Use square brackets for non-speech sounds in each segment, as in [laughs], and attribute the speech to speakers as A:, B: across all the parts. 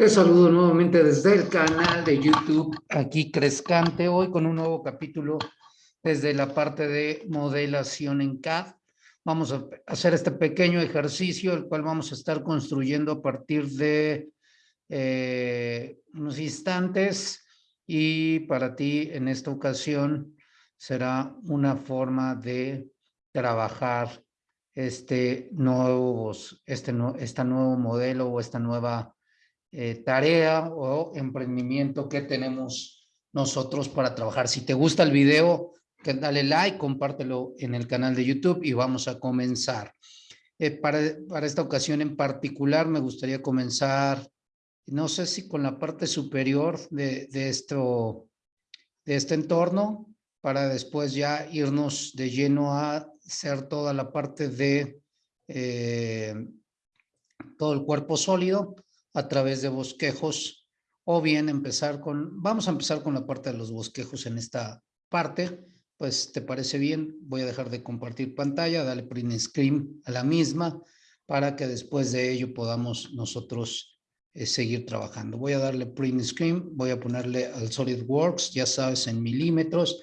A: Te saludo nuevamente desde el canal de YouTube, aquí Crescante, hoy con un nuevo capítulo desde la parte de modelación en CAD. Vamos a hacer este pequeño ejercicio, el cual vamos a estar construyendo a partir de eh, unos instantes y para ti en esta ocasión será una forma de trabajar este nuevo, este, este nuevo modelo o esta nueva eh, tarea o emprendimiento que tenemos nosotros para trabajar. Si te gusta el video, dale like, compártelo en el canal de YouTube y vamos a comenzar. Eh, para, para esta ocasión en particular me gustaría comenzar, no sé si con la parte superior de, de, esto, de este entorno, para después ya irnos de lleno a hacer toda la parte de eh, todo el cuerpo sólido a través de bosquejos o bien empezar con, vamos a empezar con la parte de los bosquejos en esta parte, pues te parece bien, voy a dejar de compartir pantalla, dale print screen a la misma para que después de ello podamos nosotros eh, seguir trabajando. Voy a darle print screen, voy a ponerle al SolidWorks, ya sabes, en milímetros,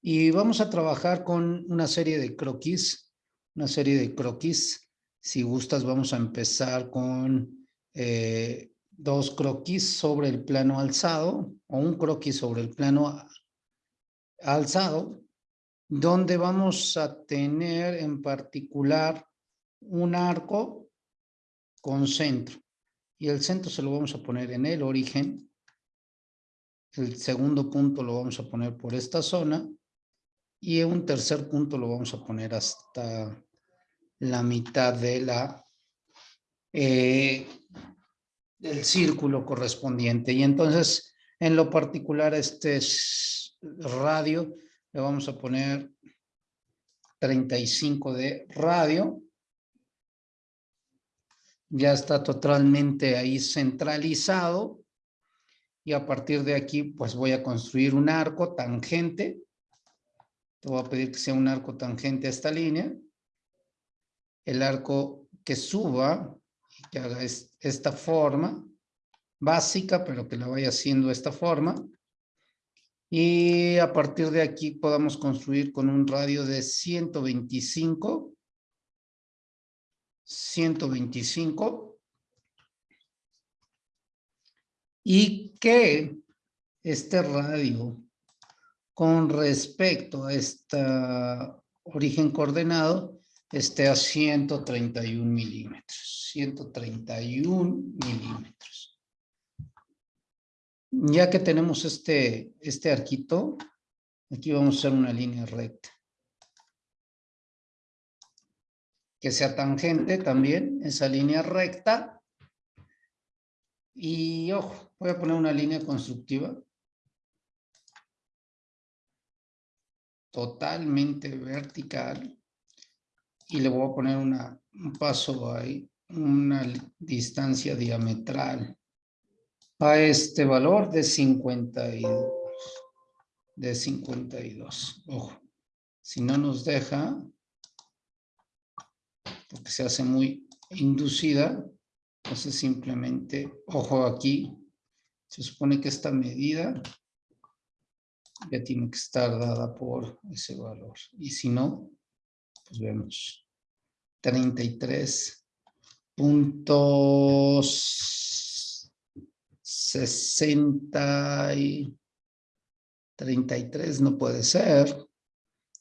A: y vamos a trabajar con una serie de croquis, una serie de croquis. Si gustas, vamos a empezar con eh, dos croquis sobre el plano alzado o un croquis sobre el plano alzado, donde vamos a tener en particular un arco con centro. Y el centro se lo vamos a poner en el origen. El segundo punto lo vamos a poner por esta zona. Y un tercer punto lo vamos a poner hasta la mitad de la eh, del círculo correspondiente. Y entonces, en lo particular, este radio, le vamos a poner 35 de radio. Ya está totalmente ahí centralizado. Y a partir de aquí, pues voy a construir un arco tangente. Te voy a pedir que sea un arco tangente a esta línea. El arco que suba que haga esta forma básica, pero que la vaya haciendo esta forma. Y a partir de aquí podamos construir con un radio de 125. 125. Y que este radio con respecto a este origen coordenado esté a 131 milímetros. 131 milímetros. Ya que tenemos este, este arquito, aquí vamos a hacer una línea recta. Que sea tangente también, esa línea recta. Y ojo, voy a poner una línea constructiva. Totalmente vertical y le voy a poner un paso ahí, una distancia diametral a este valor de 52. De 52. Ojo, si no nos deja, porque se hace muy inducida, entonces simplemente, ojo aquí, se supone que esta medida ya tiene que estar dada por ese valor. Y si no, pues vemos 33 puntos 60 y 33 no puede ser.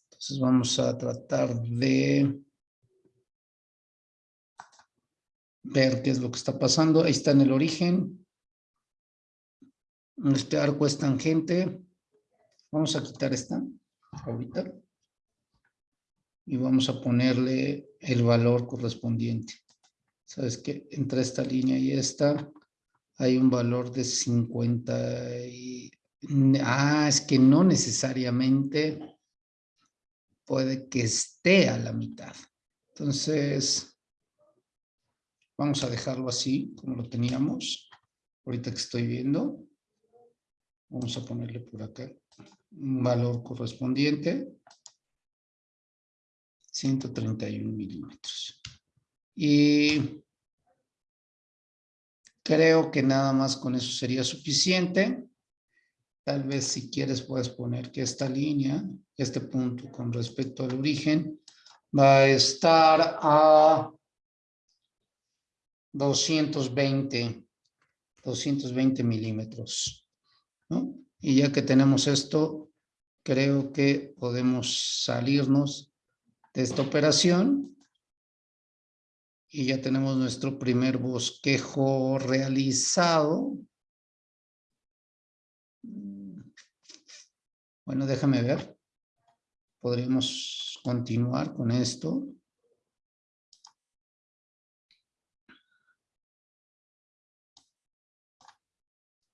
A: Entonces vamos a tratar de ver qué es lo que está pasando. Ahí está en el origen. Este arco es tangente. Vamos a quitar esta ahorita y vamos a ponerle el valor correspondiente. Sabes que entre esta línea y esta hay un valor de 50 y... Ah, es que no necesariamente puede que esté a la mitad. Entonces, vamos a dejarlo así, como lo teníamos. Ahorita que estoy viendo. Vamos a ponerle por acá un valor correspondiente. 131 milímetros. Y creo que nada más con eso sería suficiente. Tal vez si quieres puedes poner que esta línea, este punto con respecto al origen, va a estar a 220, 220 milímetros. Y ya que tenemos esto, creo que podemos salirnos de esta operación y ya tenemos nuestro primer bosquejo realizado. Bueno, déjame ver. Podríamos continuar con esto.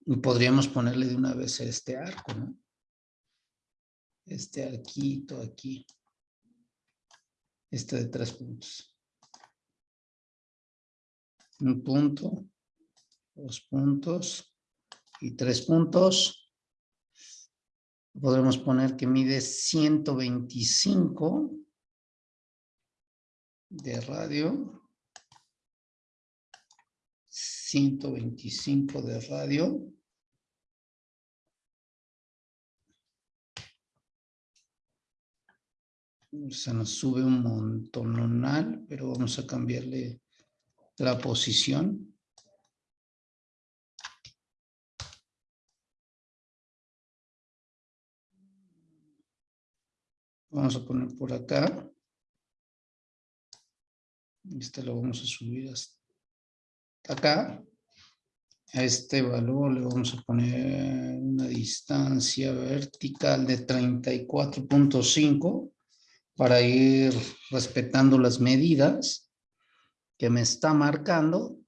A: Y podríamos ponerle de una vez este arco, ¿no? Este arquito aquí. Este de tres puntos. Un punto, dos puntos y tres puntos. Podremos poner que mide 125 de radio. 125 de radio. Se nos sube un montonal, pero vamos a cambiarle la posición. Vamos a poner por acá. Este lo vamos a subir hasta acá. A este valor le vamos a poner una distancia vertical de 34.5 para ir respetando las medidas que me está marcando.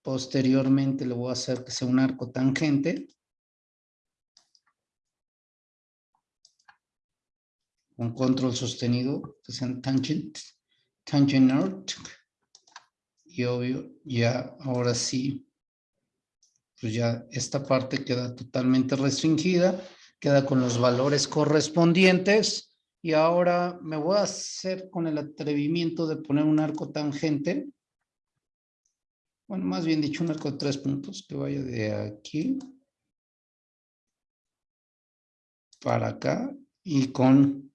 A: Posteriormente le voy a hacer que sea un arco tangente. Con control sostenido, que sean tangent, tangent art. Y obvio, ya ahora sí, pues ya esta parte queda totalmente restringida, queda con los valores correspondientes. Y ahora me voy a hacer con el atrevimiento de poner un arco tangente. Bueno, más bien dicho, un arco de tres puntos que vaya de aquí para acá y con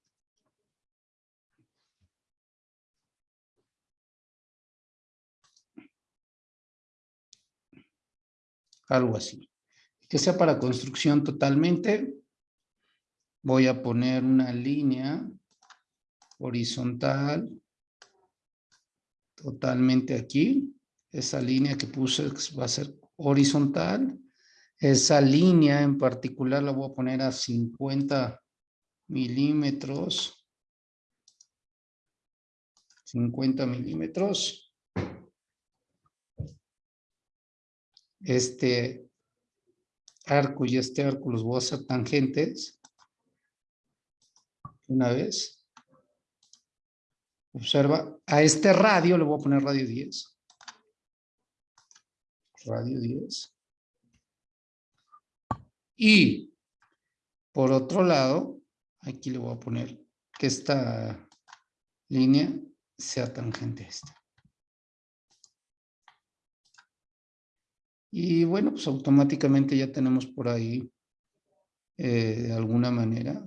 A: algo así. Que sea para construcción totalmente. Voy a poner una línea horizontal totalmente aquí. Esa línea que puse va a ser horizontal. Esa línea en particular la voy a poner a 50 milímetros. 50 milímetros. este arco y este arco los voy a hacer tangentes. Una vez. Observa, a este radio le voy a poner radio 10. Radio 10. Y por otro lado, aquí le voy a poner que esta línea sea tangente a esta. Y bueno, pues automáticamente ya tenemos por ahí, eh, de alguna manera,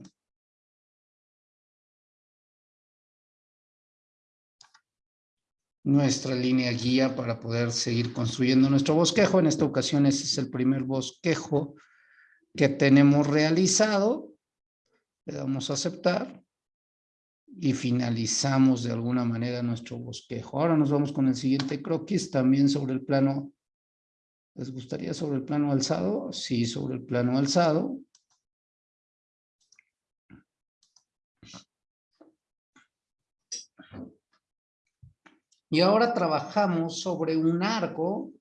A: nuestra línea guía para poder seguir construyendo nuestro bosquejo. En esta ocasión ese es el primer bosquejo que tenemos realizado. Le damos a aceptar y finalizamos de alguna manera nuestro bosquejo. Ahora nos vamos con el siguiente croquis también sobre el plano ¿Les gustaría sobre el plano alzado? Sí, sobre el plano alzado. Y ahora trabajamos sobre un arco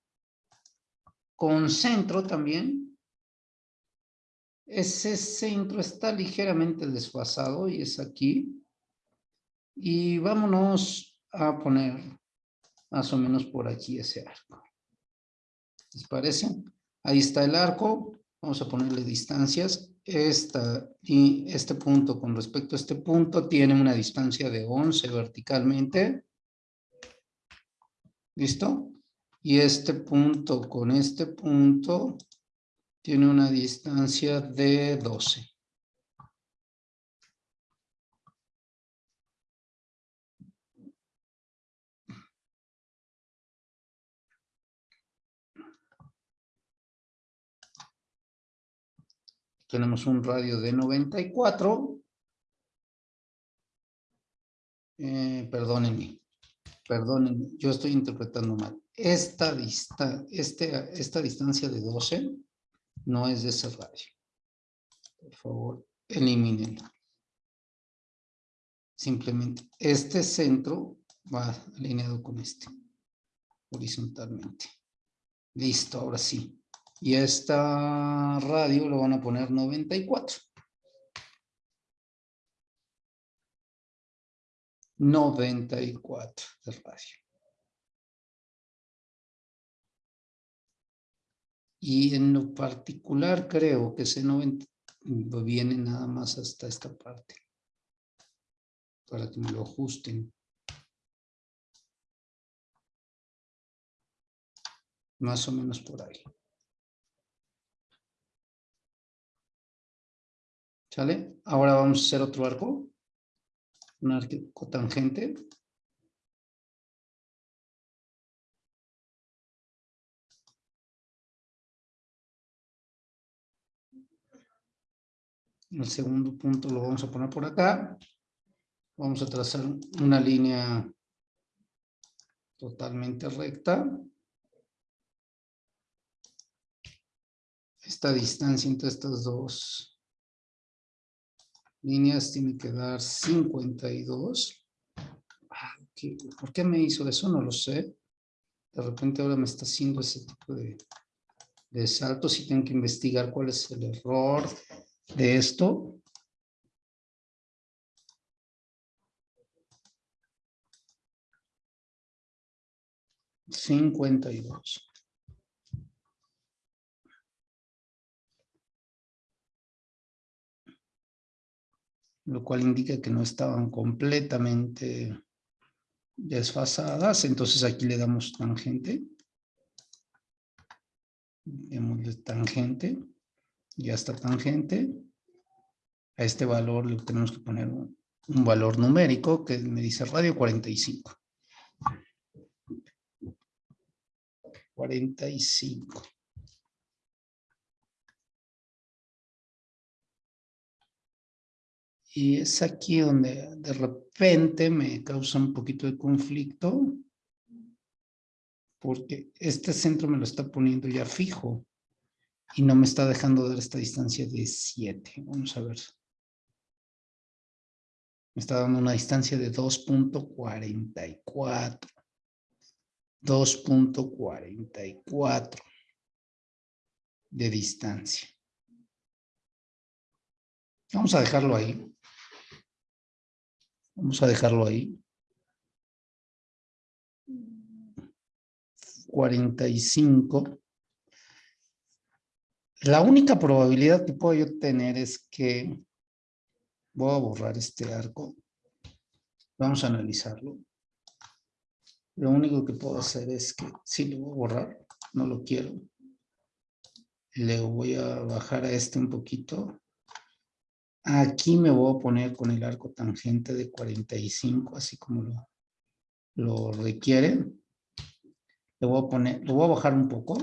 A: con centro también. Ese centro está ligeramente desfasado y es aquí. Y vámonos a poner más o menos por aquí ese arco. ¿Les parece? Ahí está el arco. Vamos a ponerle distancias. Esta y este punto con respecto a este punto tiene una distancia de 11 verticalmente. ¿Listo? Y este punto con este punto tiene una distancia de 12. Tenemos un radio de 94. Eh, perdónenme, perdónenme, yo estoy interpretando mal. Esta, dista, este, esta distancia de 12 no es de ese radio. Por favor, elimínenla. Simplemente este centro va alineado con este, horizontalmente. Listo, ahora sí. Y esta radio lo van a poner 94. 94 de radio. Y en lo particular creo que ese 90 viene nada más hasta esta parte. Para que me lo ajusten. Más o menos por ahí. ¿Sale? Ahora vamos a hacer otro arco. Un arco tangente. El segundo punto lo vamos a poner por acá. Vamos a trazar una línea totalmente recta. Esta distancia entre estas dos líneas tiene que dar 52. Ah, ¿Por qué me hizo eso? No lo sé. De repente ahora me está haciendo ese tipo de, de saltos y tengo que investigar cuál es el error de esto. Cincuenta y dos. Lo cual indica que no estaban completamente desfasadas. Entonces aquí le damos tangente. Démosle tangente. Ya está tangente. A este valor le tenemos que poner un, un valor numérico que me dice radio 45. 45. Y es aquí donde de repente me causa un poquito de conflicto. Porque este centro me lo está poniendo ya fijo. Y no me está dejando dar esta distancia de 7. Vamos a ver. Me está dando una distancia de 2.44. 2.44 de distancia. Vamos a dejarlo ahí. Vamos a dejarlo ahí. 45. La única probabilidad que puedo yo tener es que voy a borrar este arco. Vamos a analizarlo. Lo único que puedo hacer es que si lo voy a borrar, no lo quiero. Le voy a bajar a este un poquito. Aquí me voy a poner con el arco tangente de 45, así como lo, lo requiere. Le voy a poner, lo voy a bajar un poco.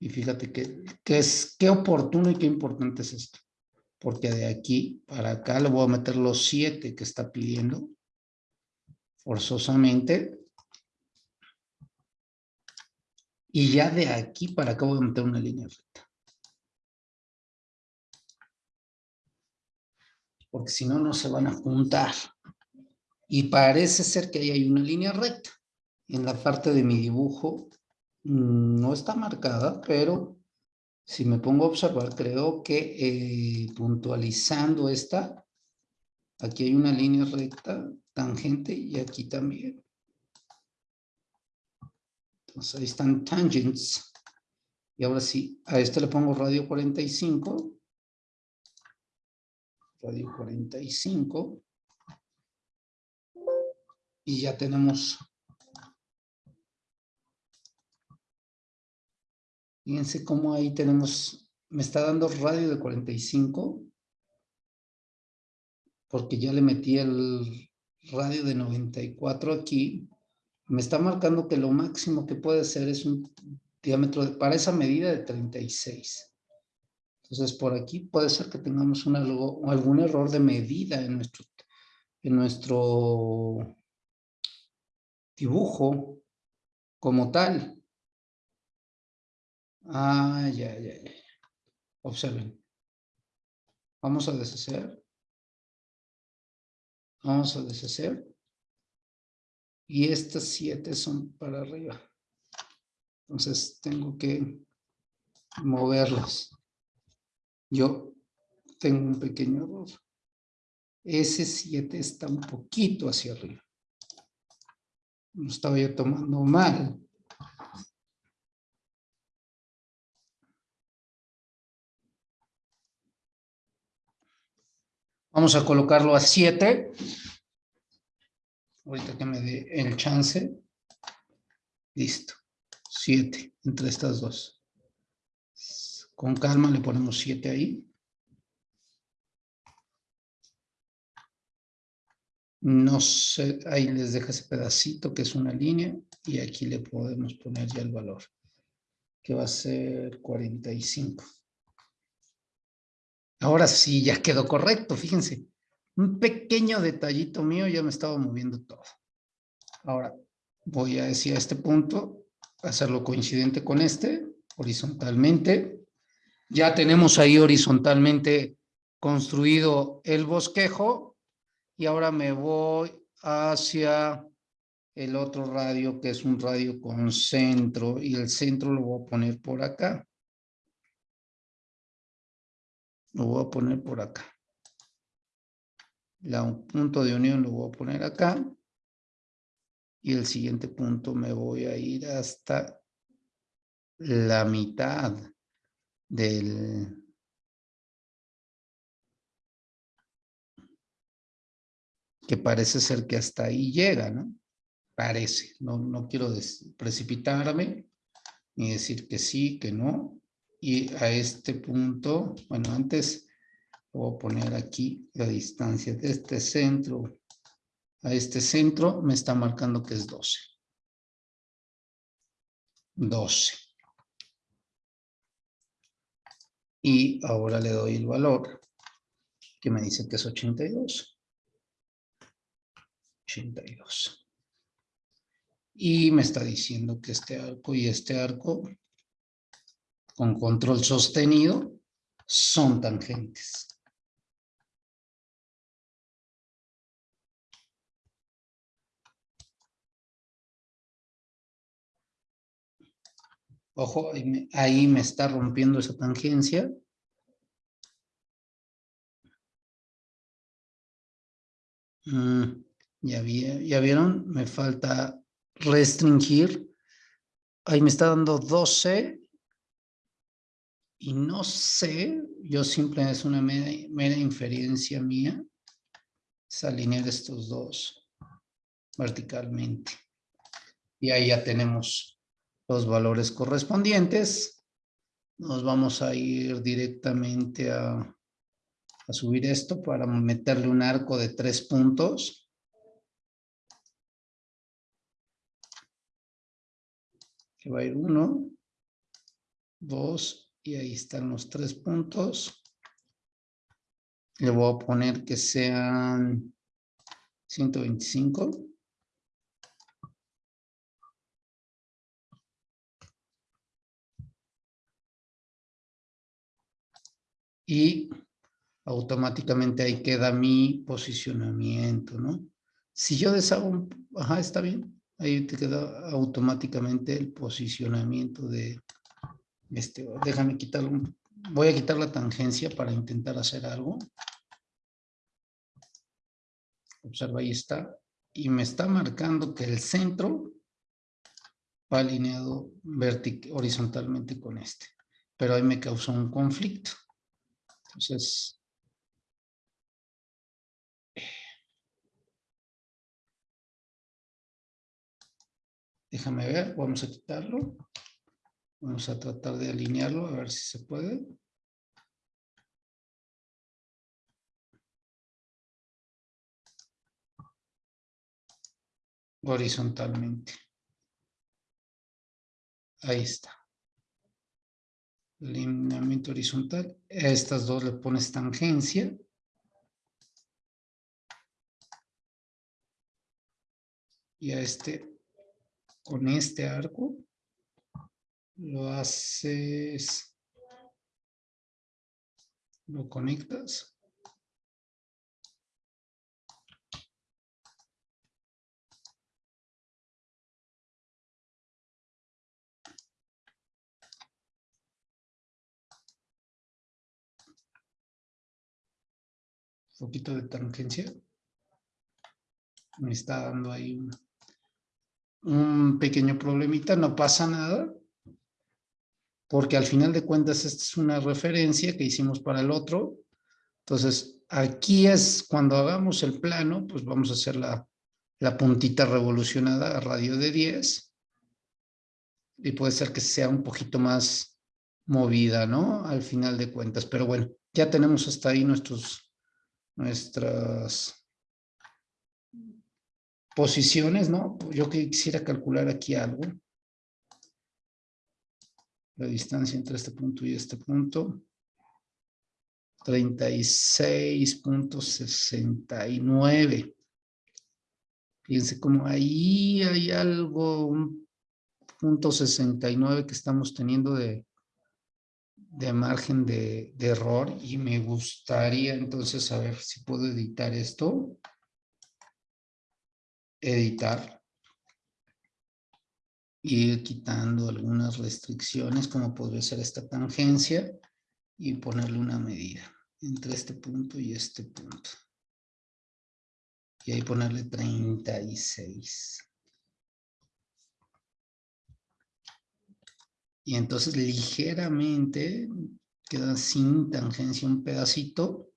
A: Y fíjate que, es, qué oportuno y qué importante es esto. Porque de aquí para acá le voy a meter los 7 que está pidiendo. Forzosamente. Y ya de aquí para acá voy a meter una línea recta. Porque si no, no se van a juntar. Y parece ser que ahí hay una línea recta. En la parte de mi dibujo mm, no está marcada, pero si me pongo a observar, creo que eh, puntualizando esta, aquí hay una línea recta, tangente, y aquí también. Entonces ahí están tangents. Y ahora sí, a este le pongo radio 45 radio 45. Y ya tenemos... Fíjense cómo ahí tenemos... Me está dando radio de 45. Porque ya le metí el radio de 94 aquí. Me está marcando que lo máximo que puede ser es un diámetro para esa medida de 36. Entonces, por aquí puede ser que tengamos un algo, algún error de medida en nuestro, en nuestro dibujo como tal. Ah, ya, ya, ya. Observen. Vamos a deshacer. Vamos a deshacer. Y estas siete son para arriba. Entonces tengo que moverlos. Yo tengo un pequeño error. Ese 7 está un poquito hacia arriba. Lo estaba yo tomando mal. Vamos a colocarlo a 7. Ahorita que me dé el chance. Listo. 7 entre estas dos. Con calma le ponemos 7 ahí. No sé, ahí les deja ese pedacito que es una línea y aquí le podemos poner ya el valor, que va a ser 45. Ahora sí, ya quedó correcto, fíjense. Un pequeño detallito mío ya me estaba moviendo todo. Ahora voy a decir a este punto, hacerlo coincidente con este, horizontalmente. Ya tenemos ahí horizontalmente construido el bosquejo y ahora me voy hacia el otro radio que es un radio con centro y el centro lo voy a poner por acá. Lo voy a poner por acá. La punto de unión lo voy a poner acá. Y el siguiente punto me voy a ir hasta la mitad del... Que parece ser que hasta ahí llega, ¿no? Parece. No, no quiero precipitarme ni decir que sí, que no y a este punto, bueno, antes voy a poner aquí la distancia de este centro a este centro, me está marcando que es 12. 12. Y ahora le doy el valor, que me dice que es 82. 82. Y me está diciendo que este arco y este arco con control sostenido son tangentes. Ojo, ahí me, está rompiendo esa tangencia. Mm, ya, vieron, me falta restringir. Ahí me está dando 12 y no sé, yo simplemente es una mera, inferencia mía, es alinear estos dos verticalmente. Y ahí ya tenemos los valores correspondientes. Nos vamos a ir directamente a, a subir esto para meterle un arco de tres puntos. Que va a ir uno, dos y ahí están los tres puntos. Le voy a poner que sean 125. Y automáticamente ahí queda mi posicionamiento, ¿no? Si yo deshago, ajá, está bien. Ahí te queda automáticamente el posicionamiento de, este, déjame quitarlo. Voy a quitar la tangencia para intentar hacer algo. Observa, ahí está. Y me está marcando que el centro va alineado horizontalmente con este. Pero ahí me causó un conflicto. Entonces, déjame ver, vamos a quitarlo. Vamos a tratar de alinearlo, a ver si se puede. Horizontalmente. Ahí está. Alineamiento horizontal. A estas dos le pones tangencia. Y a este, con este arco, lo haces, lo conectas. Poquito de tangencia. Me está dando ahí un, pequeño problemita, no pasa nada porque al final de cuentas esta es una referencia que hicimos para el otro. Entonces, aquí es cuando hagamos el plano, pues vamos a hacer la, la puntita revolucionada a radio de 10. Y puede ser que sea un poquito más movida, ¿no? Al final de cuentas. Pero bueno, ya tenemos hasta ahí nuestros, nuestras posiciones, ¿no? Yo quisiera calcular aquí algo la distancia entre este punto y este punto. 36.69. Fíjense como ahí hay algo, un punto 69 que estamos teniendo de, de margen de, error y me gustaría entonces saber si puedo editar esto. Editar ir quitando algunas restricciones como podría ser esta tangencia y ponerle una medida entre este punto y este punto. Y ahí ponerle 36. Y entonces ligeramente queda sin tangencia un pedacito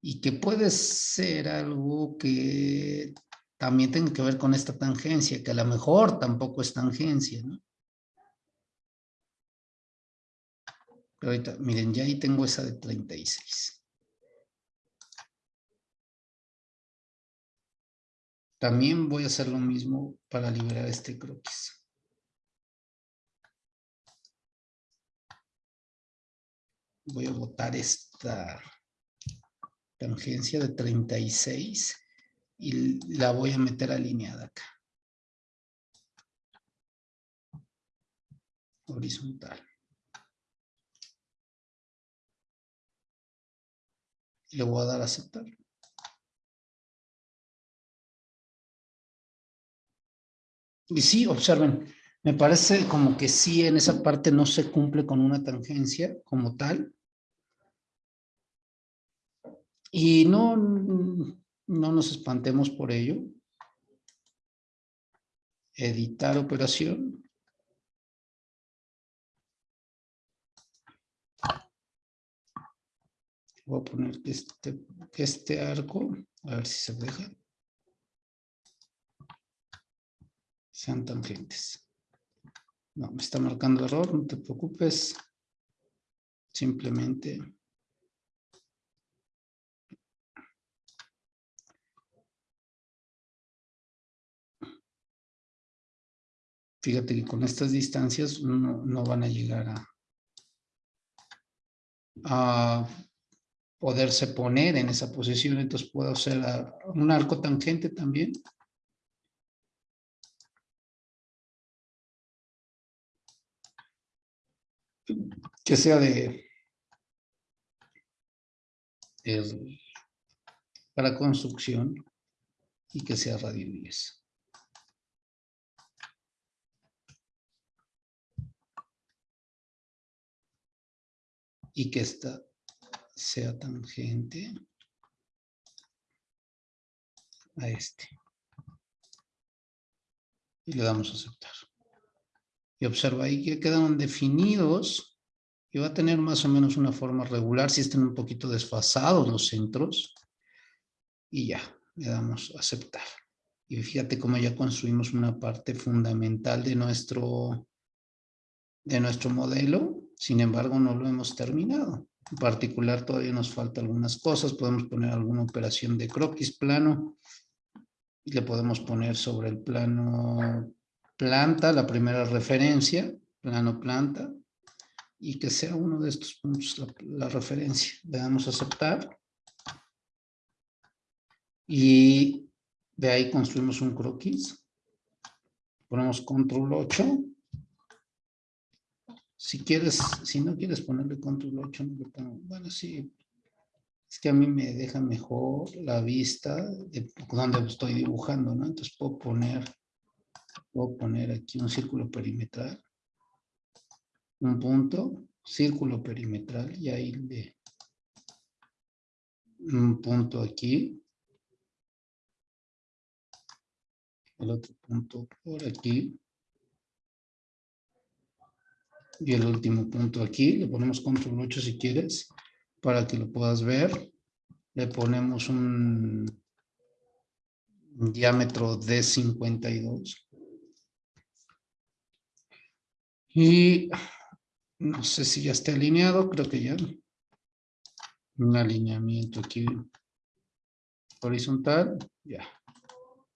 A: y que puede ser algo que también tiene que ver con esta tangencia, que a lo mejor tampoco es tangencia, ¿no? Pero ahorita, miren, ya ahí tengo esa de 36. También voy a hacer lo mismo para liberar este croquis. Voy a botar esta tangencia de 36 y la voy a meter alineada acá. Horizontal. Le voy a dar a aceptar. Y sí, observen, me parece como que sí en esa parte no se cumple con una tangencia como tal. Y no, no nos espantemos por ello. Editar operación. Voy a poner este, este arco, a ver si se deja. Sean tangentes. No, me está marcando error, no te preocupes. Simplemente Fíjate que con estas distancias no, van a llegar a, poderse poner en esa posición, entonces puedo hacer un arco tangente también. Que sea de, para construcción y que sea radio 10. Y que esta sea tangente a este. Y le damos a aceptar. Y observa ahí que quedan definidos y va a tener más o menos una forma regular si están un poquito desfasados los centros. Y ya, le damos a aceptar. Y fíjate cómo ya construimos una parte fundamental de nuestro de nuestro modelo, sin embargo no lo hemos terminado. En particular todavía nos falta algunas cosas, podemos poner alguna operación de croquis plano y le podemos poner sobre el plano planta, la primera referencia, plano planta, y que sea uno de estos puntos la, la referencia. Le damos a aceptar y de ahí construimos un croquis. Ponemos control 8 si quieres, si no quieres ponerle control 8, no le. Bueno, sí, es que a mí me deja mejor la vista de donde estoy dibujando, ¿no? Entonces puedo poner, puedo poner aquí un círculo perimetral, un punto, círculo perimetral, y ahí de un punto aquí, el otro punto por aquí, y el último punto aquí, le ponemos control 8 si quieres, para que lo puedas ver. Le ponemos un, diámetro de 52. Y no sé si ya está alineado, creo que ya. Un alineamiento aquí horizontal, ya.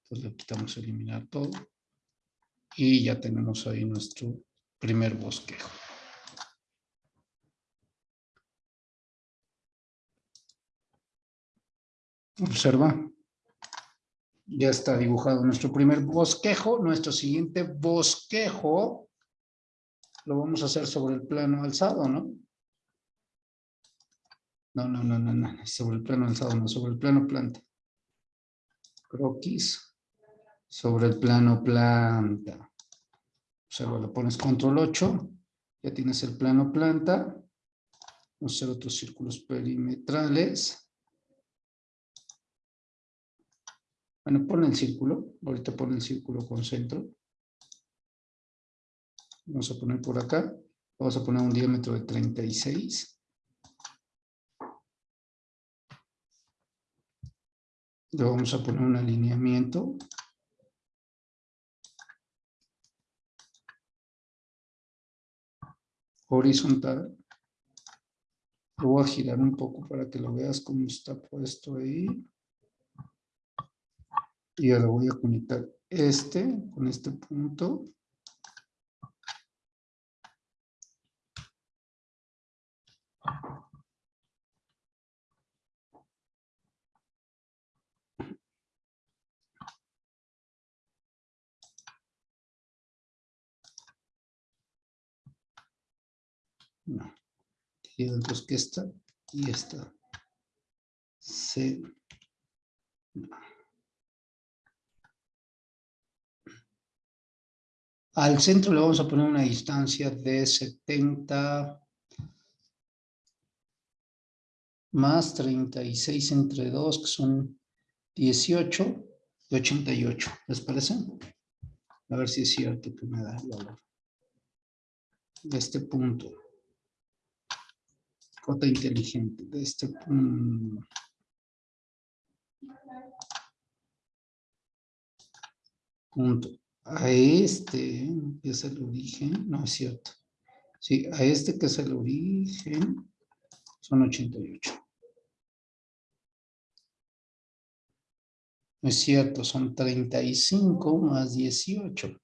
A: Entonces le quitamos eliminar todo. Y ya tenemos ahí nuestro primer bosquejo. Observa. Ya está dibujado nuestro primer bosquejo. Nuestro siguiente bosquejo lo vamos a hacer sobre el plano alzado, ¿no? No, no, no, no, no. Sobre el plano alzado, no. Sobre el plano planta. Croquis. Sobre el plano planta. Observa, lo pones control 8, ya tienes el plano planta. Vamos a hacer otros círculos perimetrales. Bueno, pon el círculo. Ahorita pon el círculo con centro. Vamos a poner por acá. Vamos a poner un diámetro de 36. Le vamos a poner un alineamiento. Horizontal. Lo voy a girar un poco para que lo veas cómo está puesto ahí. Y ahora voy a conectar este con este punto. No. Entonces que esta y esta se... Al centro le vamos a poner una distancia de 70 más 36 entre 2, que son 18 y 88. ¿Les parece? A ver si es cierto que me da el valor de este punto cota inteligente de este punto. A este, que es el origen, no es cierto. Sí, a este que es el origen, son 88. No es cierto, son 35 más 18.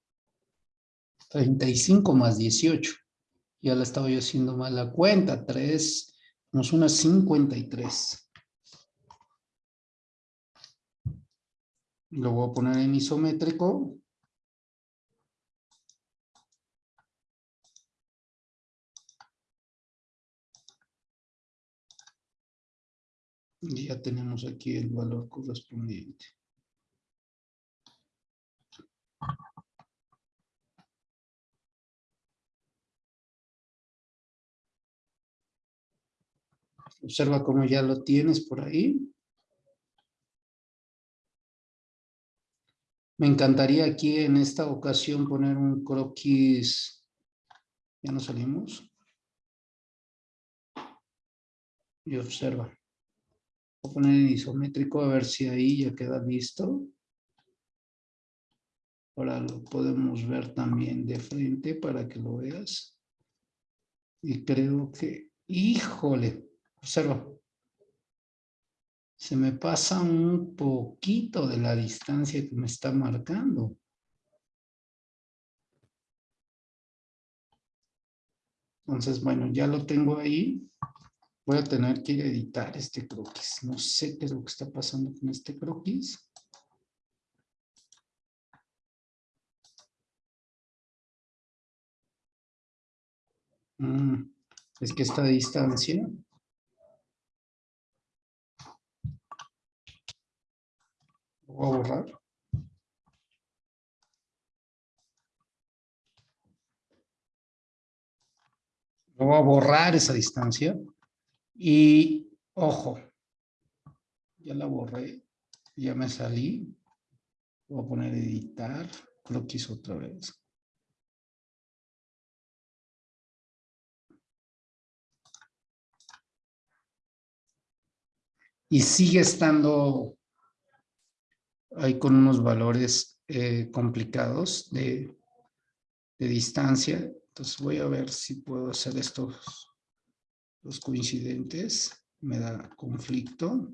A: 35 más 18. Ya la estaba yo haciendo mal la cuenta. 3 nos una 53. Lo voy a poner en isométrico. Y ya tenemos aquí el valor correspondiente. Observa cómo ya lo tienes por ahí. Me encantaría aquí en esta ocasión poner un croquis. Ya nos salimos. Y observa. Voy a poner en isométrico a ver si ahí ya queda listo. Ahora lo podemos ver también de frente para que lo veas. Y creo que, híjole, observa. Se me pasa un poquito de la distancia que me está marcando. Entonces, bueno, ya lo tengo ahí. Voy a tener que editar este croquis. No sé qué es lo que está pasando con este croquis. Mm, es que esta distancia voy a borrar. Lo voy a borrar esa distancia. Y, ojo, ya la borré, ya me salí. Voy a poner editar, croquis otra vez. Y sigue estando ahí con unos valores eh, complicados de, de distancia. Entonces voy a ver si puedo hacer estos los coincidentes, me da conflicto.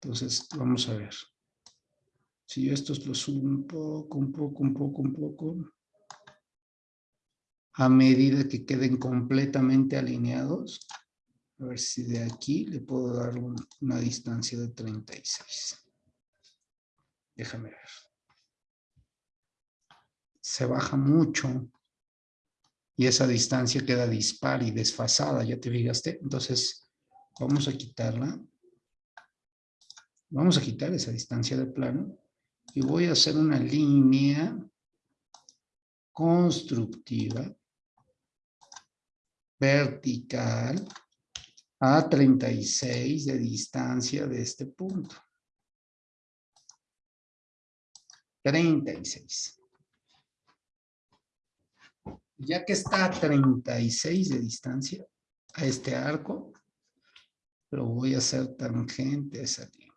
A: Entonces, vamos a ver. Si yo estos los subo un poco, un poco, un poco, un poco, a medida que queden completamente alineados, a ver si de aquí le puedo dar una distancia de 36. Déjame ver. Se baja mucho y esa distancia queda dispar y desfasada, ¿ya te fijaste? Entonces, vamos a quitarla. Vamos a quitar esa distancia de plano y voy a hacer una línea constructiva vertical a 36 de distancia de este punto. 36. Ya que está a 36 de distancia a este arco, lo voy a hacer tangente a esa línea.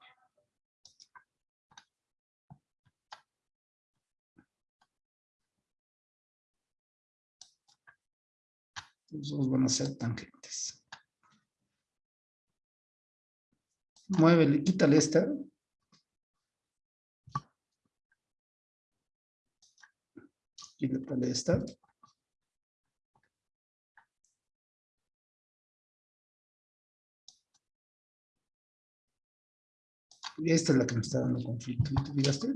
A: Los dos van a ser tangentes. Muévele, quítale esta. Quítale esta. Esta es la que me está dando conflicto. ¿Te fijaste?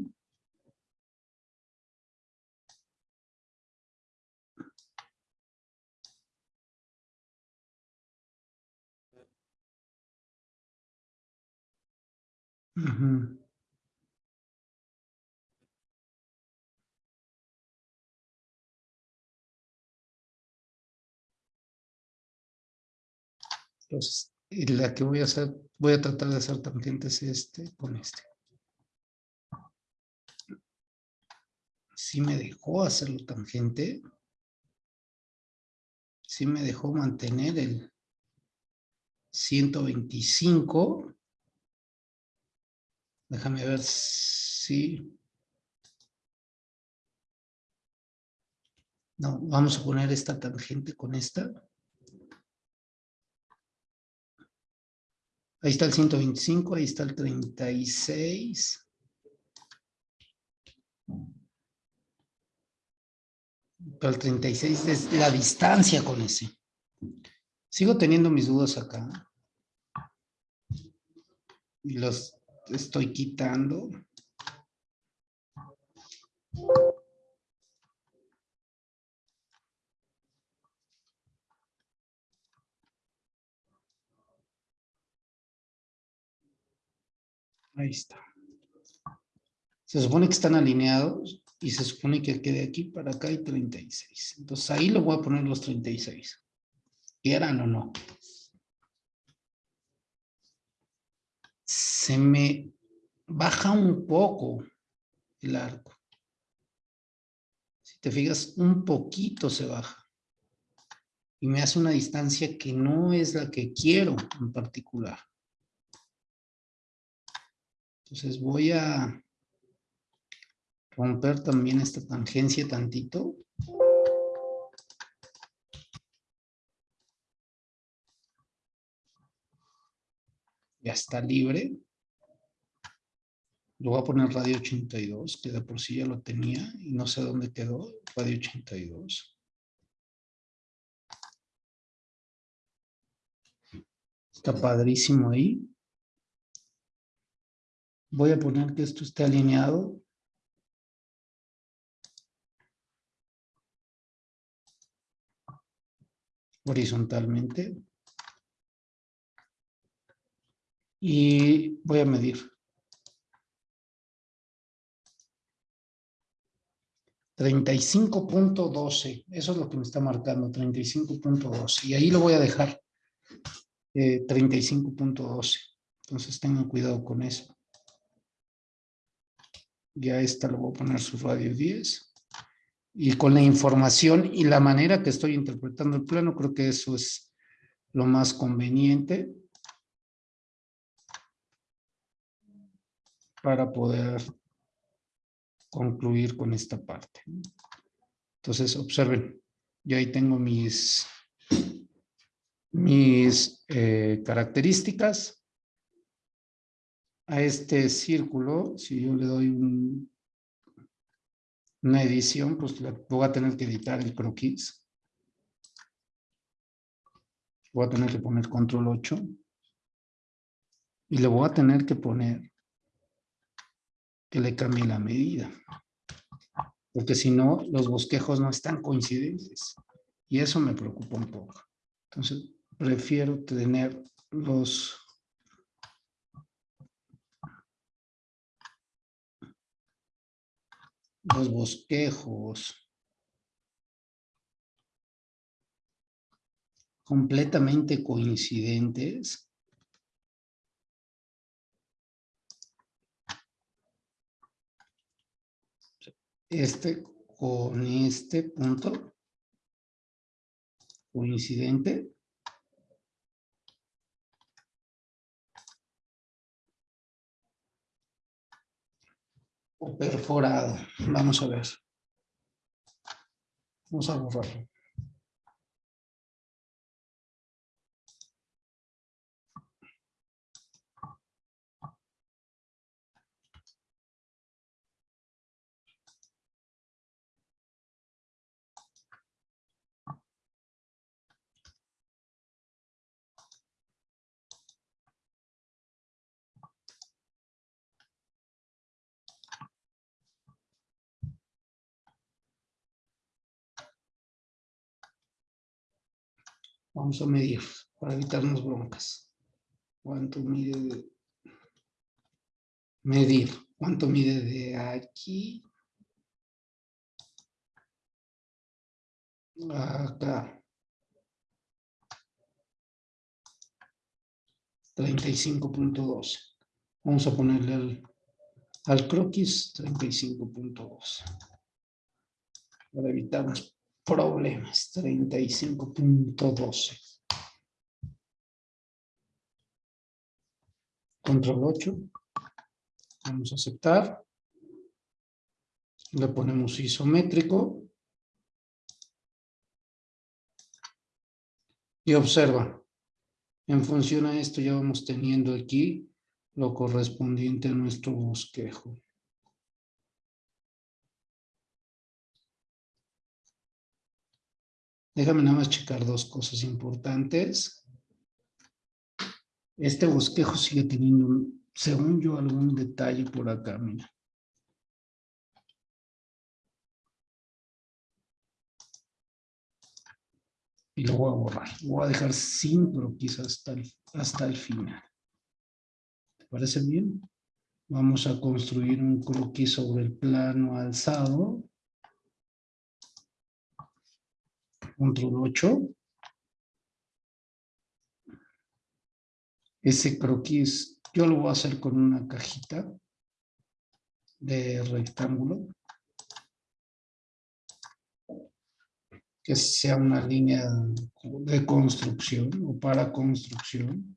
A: Entonces, y la que voy a hacer, voy a tratar de hacer tangentes este con este. Si me dejó hacerlo tangente. Si me dejó mantener el 125. Déjame ver si... No, vamos a poner esta tangente con esta. Ahí está el 125, ahí está el 36. Pero el 36 es la distancia con ese. Sigo teniendo mis dudas acá. Y los estoy quitando. Ahí está. Se supone que están alineados y se supone que quede aquí para acá hay 36. Entonces ahí lo voy a poner los 36. ¿Quieran o no? Se me baja un poco el arco. Si te fijas, un poquito se baja. Y me hace una distancia que no es la que quiero en particular. Entonces voy a romper también esta tangencia tantito. Ya está libre. Lo voy a poner radio 82, que de por sí ya lo tenía y no sé dónde quedó, radio 82. Está padrísimo ahí. Voy a poner que esto esté alineado. Horizontalmente. Y voy a medir. 35.12, eso es lo que me está marcando, 35.12, y ahí lo voy a dejar, 35.12, eh, entonces tengan cuidado con eso. Ya esta lo voy a poner su radio 10, y con la información y la manera que estoy interpretando el plano, creo que eso es lo más conveniente para poder concluir con esta parte. Entonces, observen, yo ahí tengo mis, mis eh, características. A este círculo, si yo le doy una edición, pues voy a tener que editar el croquis. Voy a tener que poner control 8. Y le voy a tener que poner que le cambie la medida. Porque si no, los bosquejos no están coincidentes. Y eso me preocupa un poco. Entonces, prefiero tener los... los bosquejos completamente coincidentes este con este punto coincidente. O perforado. Vamos a ver. Vamos a borrarlo. Vamos a medir para evitarnos broncas. ¿Cuánto mide de... Medir. ¿Cuánto mide de aquí? Acá. 35.12. Vamos a ponerle al, al croquis 35.2. Para evitarnos problemas, 35.12. Control 8. Vamos a aceptar. Le ponemos isométrico. Y observa. En función a esto ya vamos teniendo aquí lo correspondiente a nuestro bosquejo. Déjame nada más checar dos cosas importantes. Este bosquejo sigue teniendo, según yo, algún detalle por acá, mira. Y lo voy a borrar. Lo voy a dejar sin croquis hasta el, hasta el final. ¿Te parece bien? Vamos a construir un croquis sobre el plano alzado. Control 8. Ese croquis yo lo voy a hacer con una cajita de rectángulo. Que sea una línea de construcción o para construcción.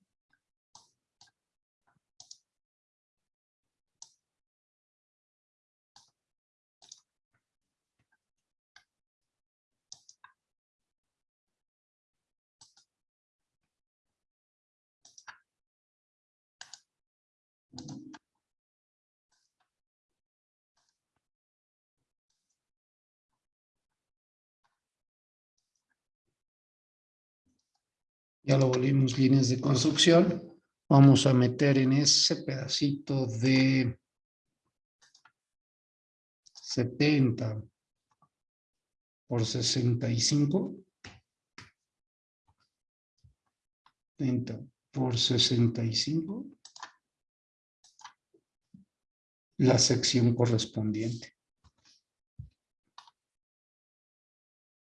A: Ya lo volvimos líneas de construcción. Vamos a meter en ese pedacito de 70 por 65. 70 por 65. La sección correspondiente.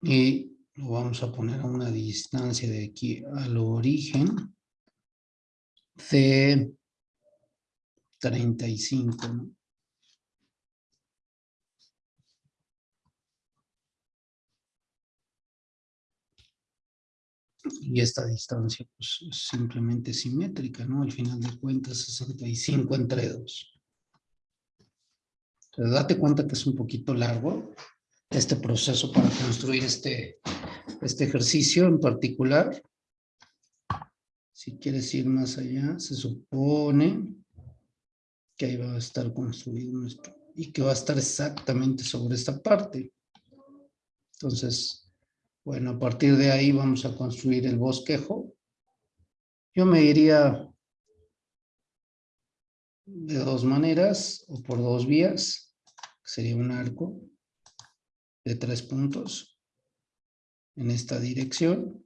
A: Y lo vamos a poner a una distancia de aquí al origen de 35, ¿no? Y esta distancia pues, es simplemente simétrica, ¿no? Al final de cuentas, 65 entre 2. Entonces, date cuenta que es un poquito largo este proceso para construir este, este ejercicio en particular. Si quieres ir más allá, se supone que ahí va a estar construido nuestro, y que va a estar exactamente sobre esta parte. Entonces, bueno, a partir de ahí vamos a construir el bosquejo. Yo me iría de dos maneras o por dos vías. Sería un arco de tres puntos en esta dirección.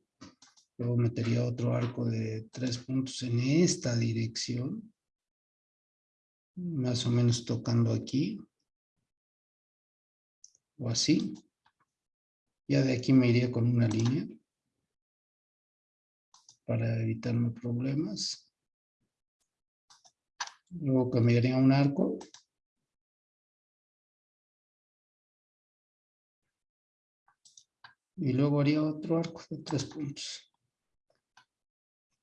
A: Luego metería otro arco de tres puntos en esta dirección. Más o menos tocando aquí. O así. Ya de aquí me iría con una línea. Para evitarme problemas. Luego cambiaría un arco. Y luego haría otro arco de tres puntos.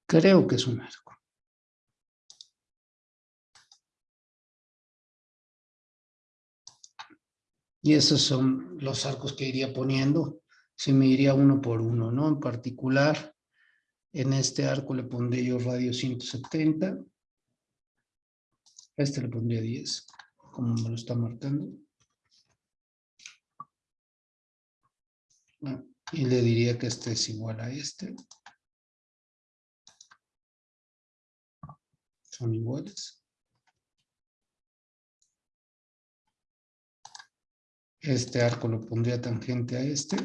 A: Creo que es un arco. Y esos son los arcos que iría poniendo. Si me iría uno por uno, ¿no? En particular, en este arco le pondré yo radio 170. A este le pondría 10, como me lo está marcando. Y le diría que este es igual a este. Son iguales. Este arco lo pondría tangente a este.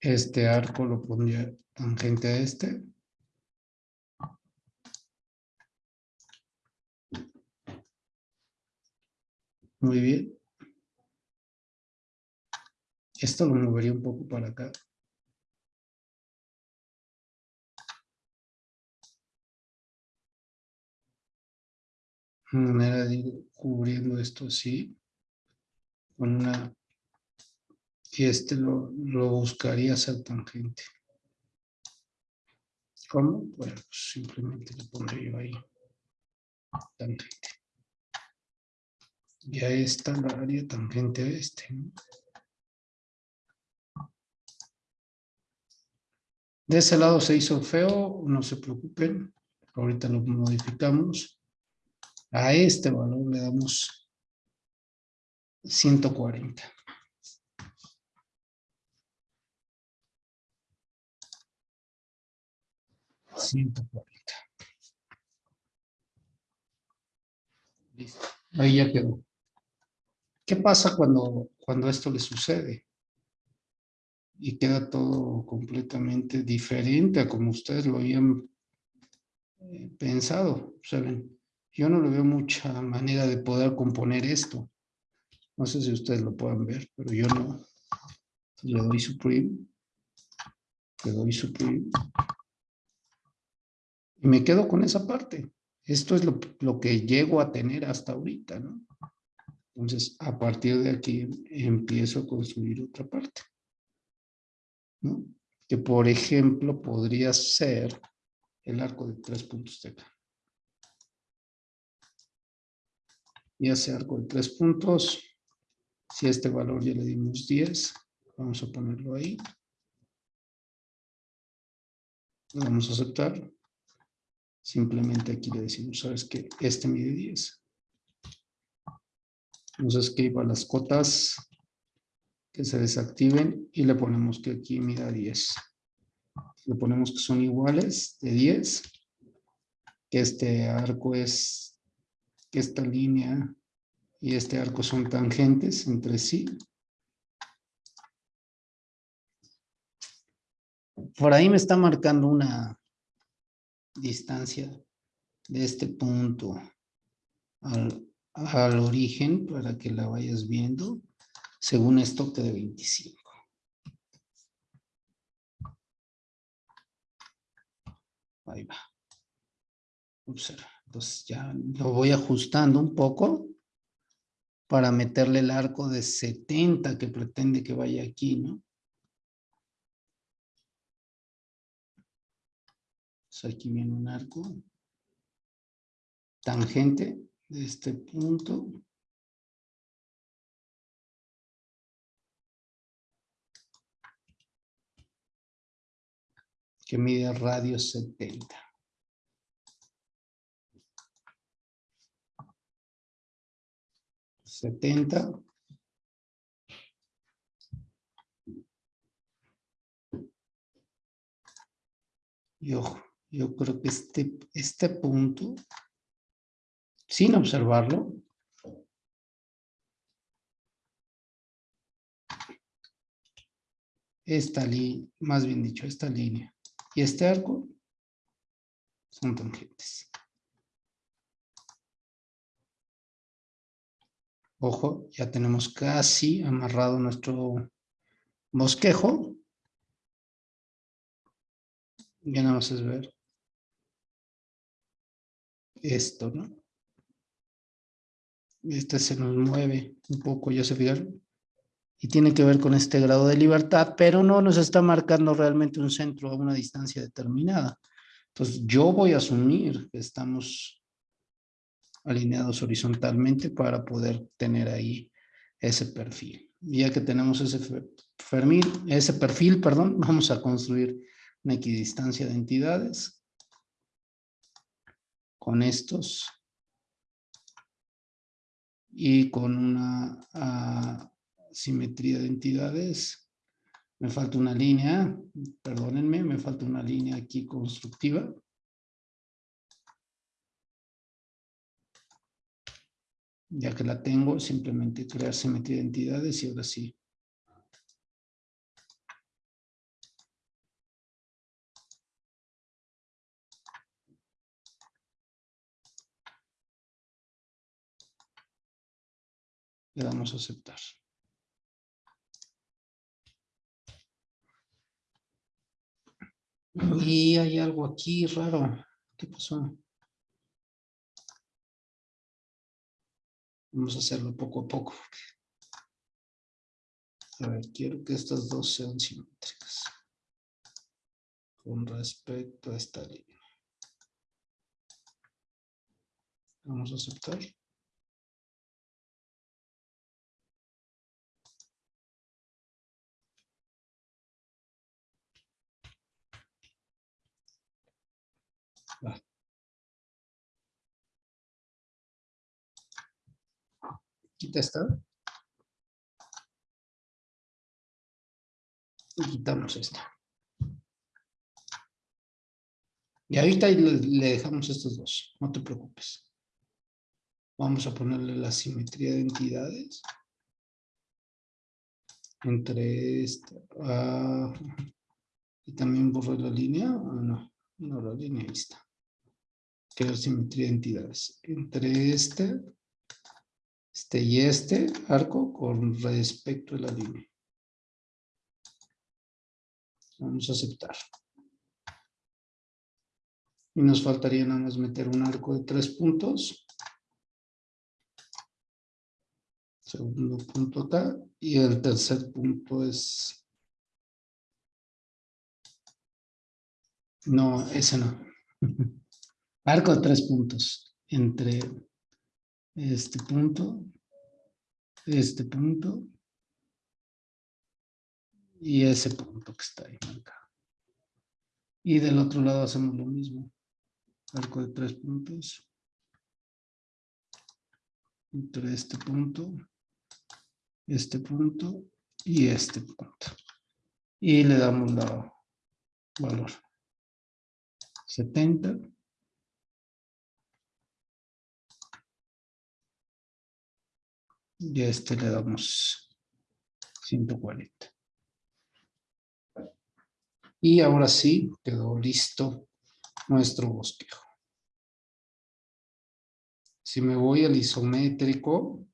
A: Este arco lo pondría tangente a este. Muy bien. Esto lo movería un poco para acá. Una manera de ir cubriendo esto así. Con una... Y este lo, lo buscaría ser tangente. ¿Cómo? Bueno, pues simplemente le pondré yo ahí. Tangente. Y a esta la haría tangente a este. De ese lado se hizo feo, no se preocupen. Ahorita lo modificamos. A este valor le damos 140. $140. Listo. Ahí ya quedó. ¿Qué pasa cuando, cuando esto le sucede? Y queda todo completamente diferente a como ustedes lo habían eh, pensado. ¿saben? Yo no le veo mucha manera de poder componer esto. No sé si ustedes lo puedan ver, pero yo no. Le doy supreme. Le doy supreme. Y me quedo con esa parte. Esto es lo, lo que llego a tener hasta ahorita, ¿no? Entonces, a partir de aquí empiezo a construir otra parte. Que, por ejemplo, podría ser el arco de tres puntos de acá. Y ese arco de tres puntos, si a este valor ya le dimos 10, vamos a ponerlo ahí. Lo vamos a aceptar. Simplemente aquí le decimos, ¿sabes qué? Este mide 10 nos escriba las cotas que se desactiven y le ponemos que aquí mida 10. Le ponemos que son iguales de 10, que este arco es, que esta línea y este arco son tangentes entre sí. Por ahí me está marcando una distancia de este punto al, al origen para que la vayas viendo según esto que de 25. Ahí va. Observa. Entonces ya lo voy ajustando un poco para meterle el arco de 70 que pretende que vaya aquí, ¿no? aquí viene un arco tangente de este punto. que mide radio 70. Setenta. Y ojo, yo creo que este, este punto, sin observarlo, esta línea, más bien dicho, esta línea y este arco son tangentes. Ojo, ya tenemos casi amarrado nuestro bosquejo. Ya nada más es ver esto, ¿no? Este se nos mueve un poco, ya se fijaron. Y tiene que ver con este grado de libertad, pero no nos está marcando realmente un centro a una distancia determinada. Entonces, yo voy a asumir que estamos alineados horizontalmente para poder tener ahí ese perfil. Ya que tenemos ese perfil, ese perfil, perdón, [laughs] vamos a construir una equidistancia de entidades con estos y con una ah, simetría de entidades. Me falta una línea, perdónenme, me falta una línea aquí constructiva. Ya que la tengo, simplemente crear simetría de entidades y ahora sí Le damos a aceptar. Y hay algo aquí raro. ¿Qué pasó? Vamos a hacerlo poco a poco. A ver, quiero que estas dos sean simétricas. Con respecto a esta línea. Vamos a aceptar. Quita esta. Y quitamos esta. Y ahorita le, dejamos estos dos, no te preocupes. Vamos a ponerle la simetría de entidades. Entre esta. Ah, y también borré la línea. Ah, no, no, la línea ahí está crear simetría de entidades entre este, este y este arco con respecto a la línea. Vamos a aceptar. Y nos faltaría nada más meter un arco de tres puntos. Segundo punto acá. Y el tercer punto es... No, ese no. [laughs] arco de tres puntos entre este punto, este punto y ese punto que está ahí marcado. Y del otro lado hacemos lo mismo. Arco de tres puntos. Entre este punto, este punto y este punto. Y le damos la valor 70. Y a este le damos 140. Y ahora sí, quedó listo nuestro bosquejo. Si me voy al isométrico,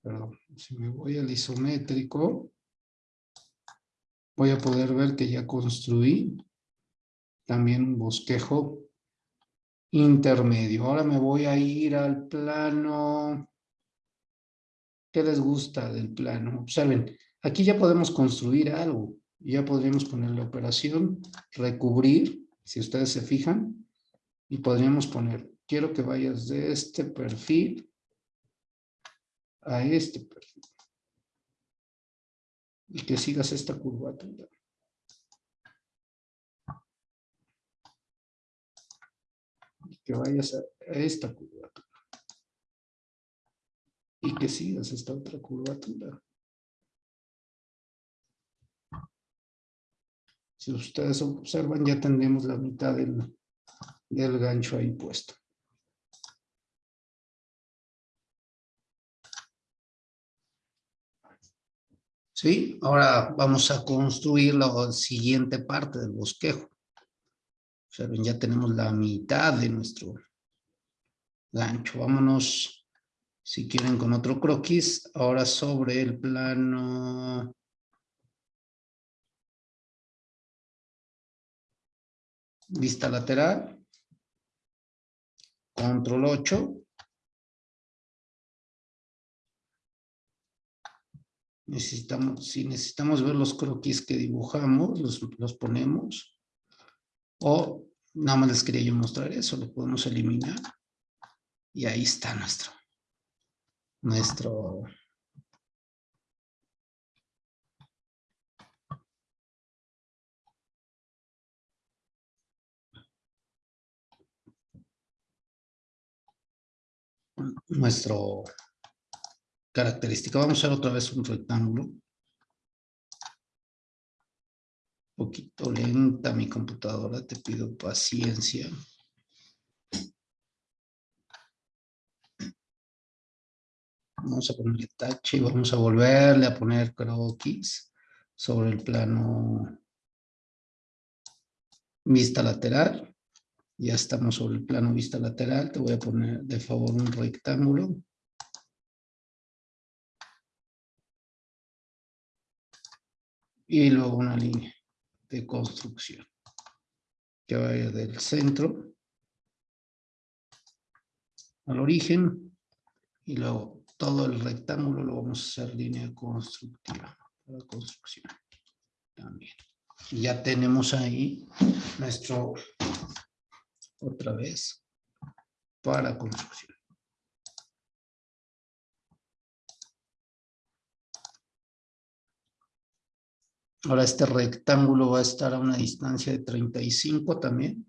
A: perdón, si me voy al isométrico, voy a poder ver que ya construí también un bosquejo intermedio. Ahora me voy a ir al plano. ¿Qué les gusta del plano? Observen, aquí ya podemos construir algo. Ya podríamos poner la operación, recubrir, si ustedes se fijan, y podríamos poner, quiero que vayas de este perfil a este perfil. Y que sigas esta curvatura. Que vayas a, esta curvatura. Y que sigas esta otra curvatura. Si ustedes observan, ya tendremos la mitad del, del gancho ahí puesto. ¿Sí? Ahora vamos a construir la siguiente parte del bosquejo. Ya tenemos la mitad de nuestro gancho. Vámonos, si quieren, con otro croquis. Ahora sobre el plano... Vista lateral. Control 8. necesitamos, si necesitamos ver los croquis que dibujamos, los, los ponemos. O nada más les quería yo mostrar eso, lo podemos eliminar. Y ahí está nuestro, nuestro nuestro característica. Vamos a hacer otra vez un rectángulo. Poquito lenta mi computadora, te pido paciencia. Vamos a ponerle tache y vamos a volverle a poner croquis sobre el plano vista lateral. Ya estamos sobre el plano vista lateral. Te voy a poner de favor un rectángulo. y luego una línea de construcción que vaya del centro al origen y luego todo el rectángulo lo vamos a hacer línea constructiva para construcción también. Y ya tenemos ahí nuestro otra vez para construcción. Ahora este rectángulo va a estar a una distancia de 35 también.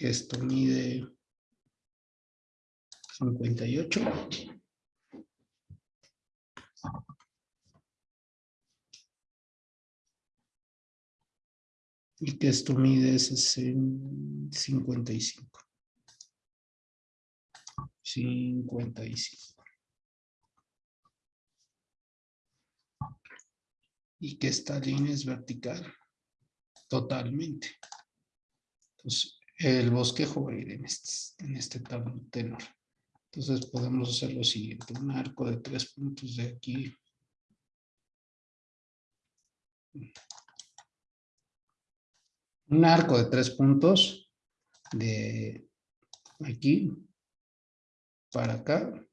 A: Esto mide 58. Y que esto mide 55. 55. Y que esta línea es vertical. Totalmente el bosquejo va a ir en este, en este tablo tenor. Entonces podemos hacer lo siguiente, un arco de tres puntos de aquí. Un arco de tres puntos de aquí para acá.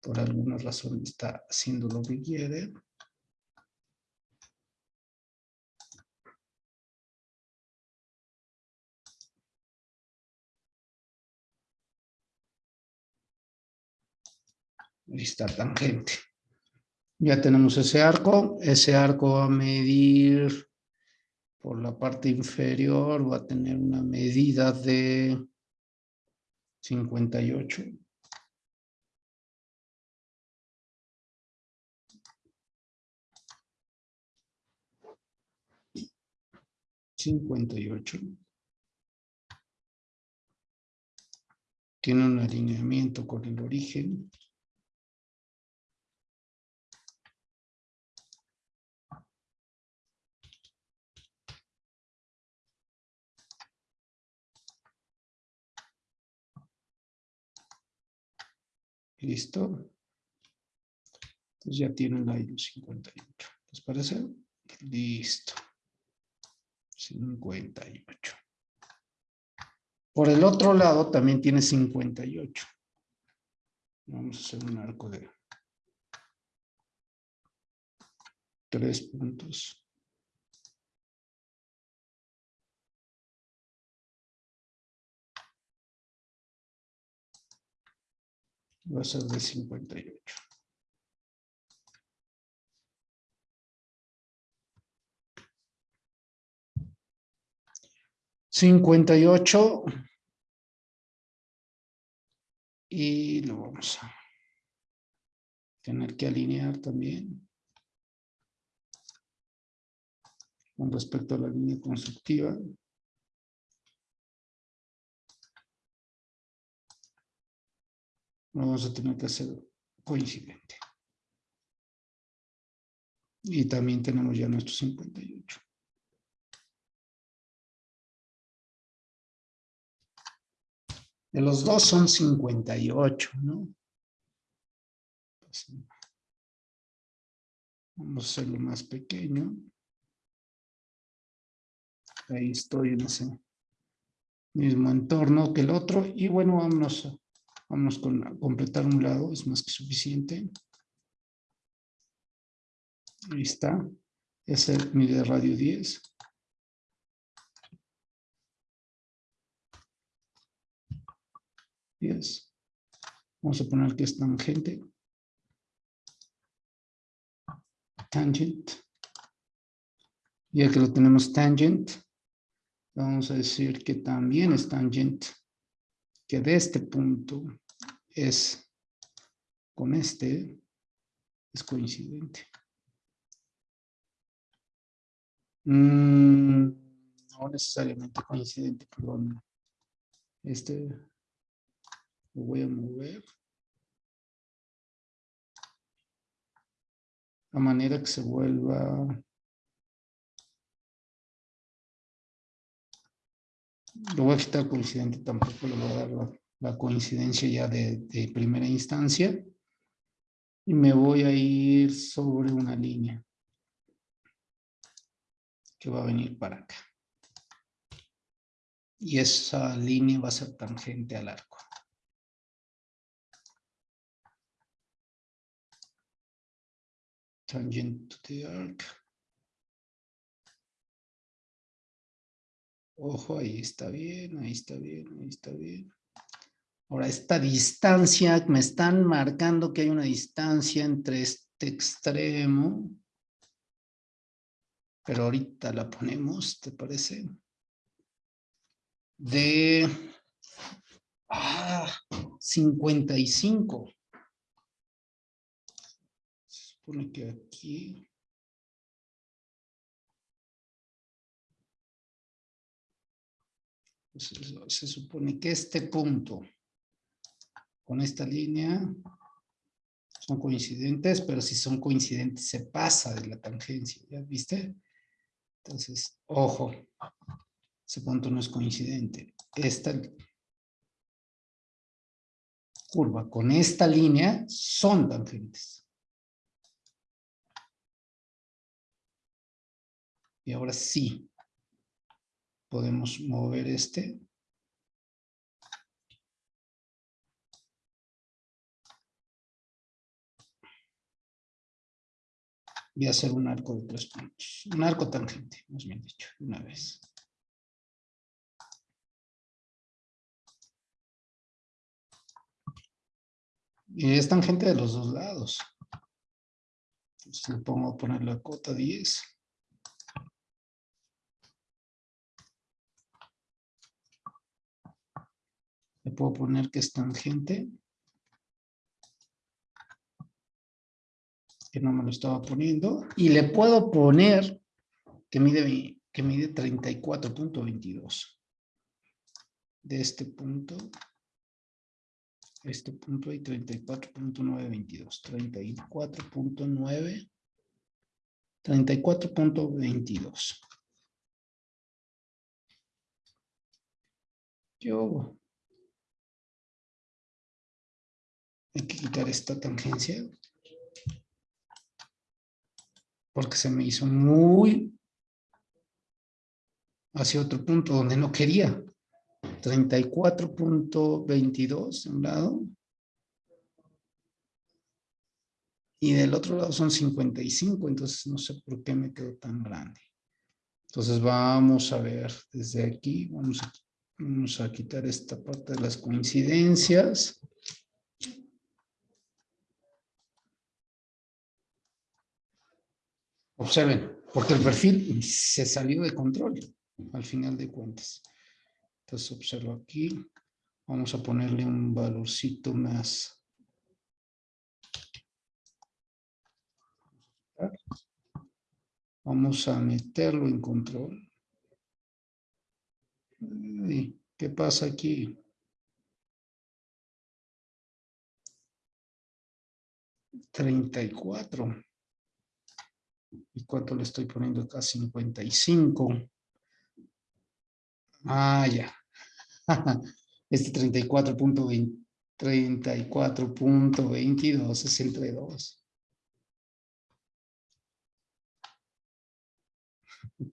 A: Por alguna razón está haciendo lo que quiere. Está tangente. Ya tenemos ese arco. Ese arco va a medir por la parte inferior, va a tener una medida de 58. Cincuenta y ocho. Tiene un alineamiento con el origen. Listo. Entonces ya tienen ahí los 58. ¿Les parece? Listo. 58. Por el otro lado también tiene 58. Vamos a hacer un arco de tres puntos. Va a ser de 58. Cincuenta y ocho. Y lo vamos a tener que alinear también. Con respecto a la línea constructiva. Vamos a tener que hacer coincidente. Y también tenemos ya nuestros 58. De los dos son 58, ¿no? Vamos a hacerlo más pequeño. Ahí estoy en ese mismo entorno que el otro. Y bueno, vámonos Vamos con completar un lado, es más que suficiente. Ahí está. Ese mide radio 10. Yes. Vamos a poner que es tangente. Tangent. Ya que lo tenemos tangent, vamos a decir que también es tangent que de este punto es con este es coincidente. Mm, no necesariamente coincidente, perdón. Este lo voy a mover. A manera que se vuelva a quitar coincidente, tampoco le voy a dar la, coincidencia ya de, de, primera instancia. Y me voy a ir sobre una línea que va a venir para acá. Y esa línea va a ser tangente al arco. Tangent to the arc. Ojo, ahí está bien, ahí está bien, ahí está bien. Ahora, esta distancia, me están marcando que hay una distancia entre este extremo. Pero ahorita la ponemos, ¿te parece? De ah, 55. Se supone que aquí se supone que este punto con esta línea son coincidentes, pero si son coincidentes se pasa de la tangencia, ¿ya viste? Entonces, ojo, ese punto no es coincidente. Esta curva con esta línea son tangentes. Y ahora sí, podemos mover este. Voy a hacer un arco de tres puntos, un arco tangente, más bien dicho, una vez. Y es tangente de los dos lados. Entonces le pongo a poner la cota 10. Le puedo poner que es tangente. Que no me lo estaba poniendo. Y le puedo poner que mide, que mide 34.22. De este punto este punto hay 34.922, 34.9, 34.22. Yo hay que quitar esta tangencia porque se me hizo muy hacia otro punto donde no quería. 34.22 de un lado. Y del otro lado son 55, entonces no sé por qué me quedó tan grande. Entonces vamos a ver desde aquí, vamos a, vamos a quitar esta parte de las coincidencias. Observen, porque el perfil se salió de control al final de cuentas. Entonces observo aquí. Vamos a ponerle un valorcito más. Vamos a meterlo en control. ¿Qué pasa aquí? Treinta y cuatro. ¿Y cuánto le estoy poniendo acá? Cincuenta y cinco. Ah, ya. [laughs] Este 34.20, 34.22 es entre 2. [laughs]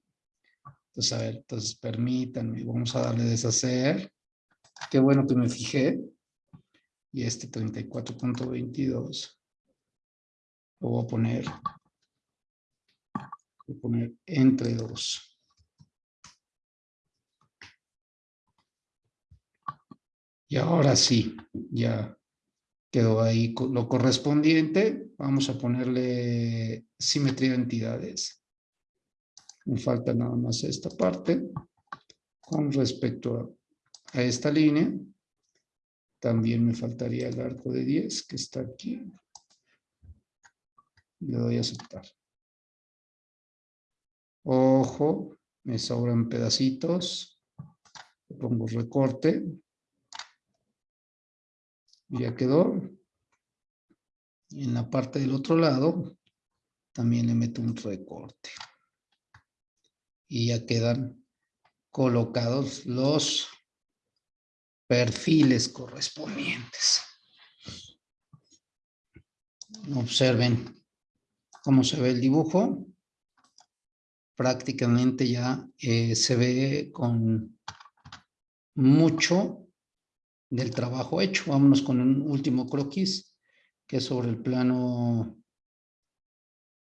A: Entonces, a ver, entonces permítanme, vamos a darle deshacer. Qué bueno que me fijé. Y este 34.22 lo voy a poner, voy a poner entre 2. Y ahora sí, ya quedó ahí lo correspondiente. Vamos a ponerle simetría de entidades. Me falta nada más esta parte. Con respecto a, esta línea, también me faltaría el arco de 10 que está aquí. Le doy a aceptar. Ojo, me sobran pedacitos. Le pongo recorte ya quedó. En la parte del otro lado también le meto un recorte. Y ya quedan colocados los perfiles correspondientes. Observen cómo se ve el dibujo. Prácticamente ya eh, se ve con mucho del trabajo hecho. Vámonos con un último croquis, que es sobre el plano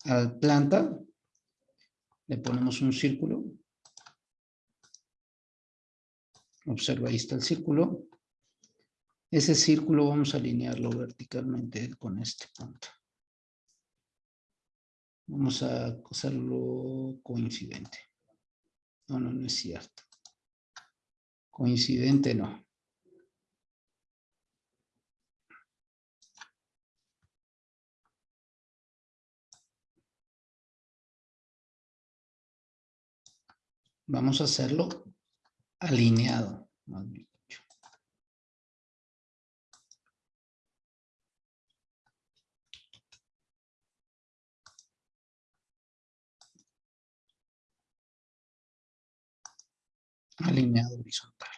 A: al planta. Le ponemos un círculo. Observa, ahí está el círculo. Ese círculo vamos a alinearlo verticalmente con este punto. Vamos a hacerlo coincidente. No, no, no es cierto. Coincidente no. Vamos a hacerlo alineado, Alineado horizontal.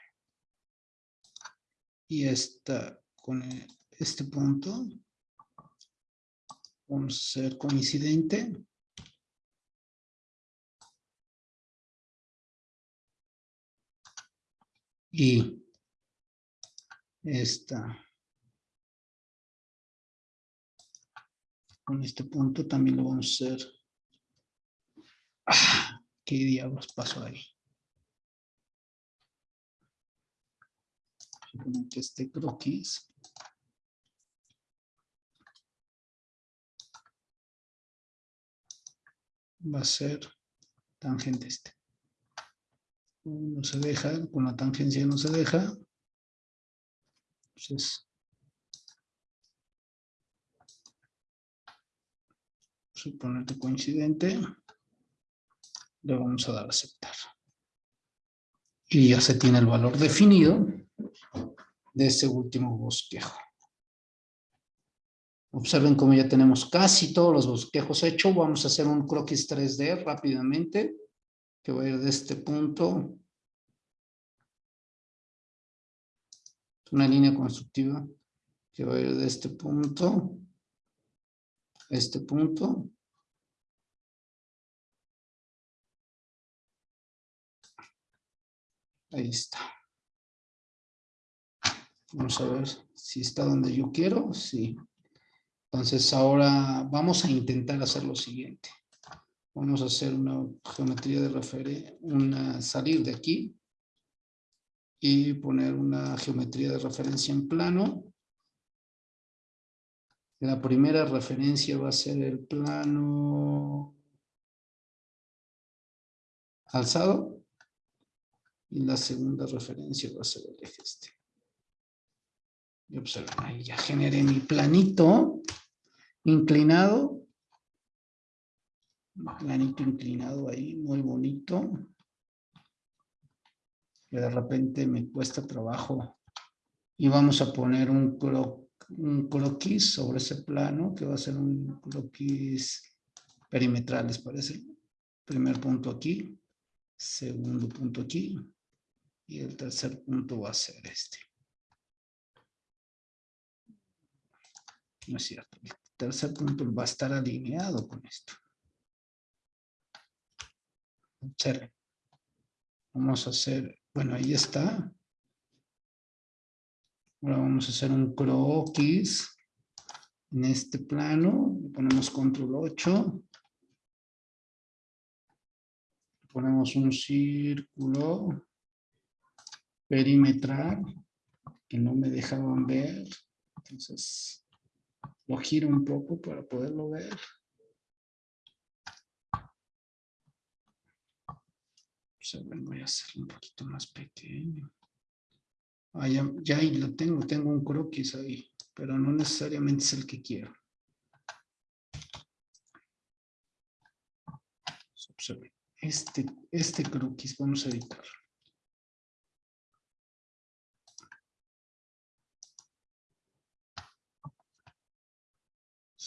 A: Y esta, con este punto, vamos a hacer coincidente. y esta con este punto también lo vamos a hacer Ah, ¿Qué diablos pasó ahí? Que este croquis va a ser tangente este. No se deja, con la tangencia no se deja. Entonces, suponerte coincidente, le vamos a dar a aceptar. Y ya se tiene el valor definido de ese último bosquejo. Observen cómo ya tenemos casi todos los bosquejos hechos. Vamos a hacer un croquis 3D rápidamente, que va a ir de este punto. Una línea constructiva que va a ir de este punto a este punto. Ahí está. Vamos a ver si está donde yo quiero. Sí. Entonces ahora vamos a intentar hacer lo siguiente. Vamos a hacer una geometría de referencia, una salir de aquí y poner una geometría de referencia en plano. La primera referencia va a ser el plano alzado y la segunda referencia va a ser el eje este. Y observen, ahí ya generé mi planito inclinado. Planito inclinado ahí, muy bonito. Que de repente me cuesta trabajo. Y vamos a poner un, un croquis sobre ese plano, que va a ser un croquis perimetral, ¿les parece? Primer punto aquí, segundo punto aquí, y el tercer punto va a ser este. No es cierto tercer punto va a estar alineado con esto. Vamos a hacer, bueno, ahí está. Ahora vamos a hacer un croquis en este plano. ponemos control 8. Ponemos un círculo perimetral que no me dejaban ver. Entonces, lo giro un poco para poderlo ver. voy a hacerlo un poquito más pequeño. Ah, ya, ahí lo tengo, tengo un croquis ahí, pero no necesariamente es el que quiero. Este, este croquis vamos a editarlo.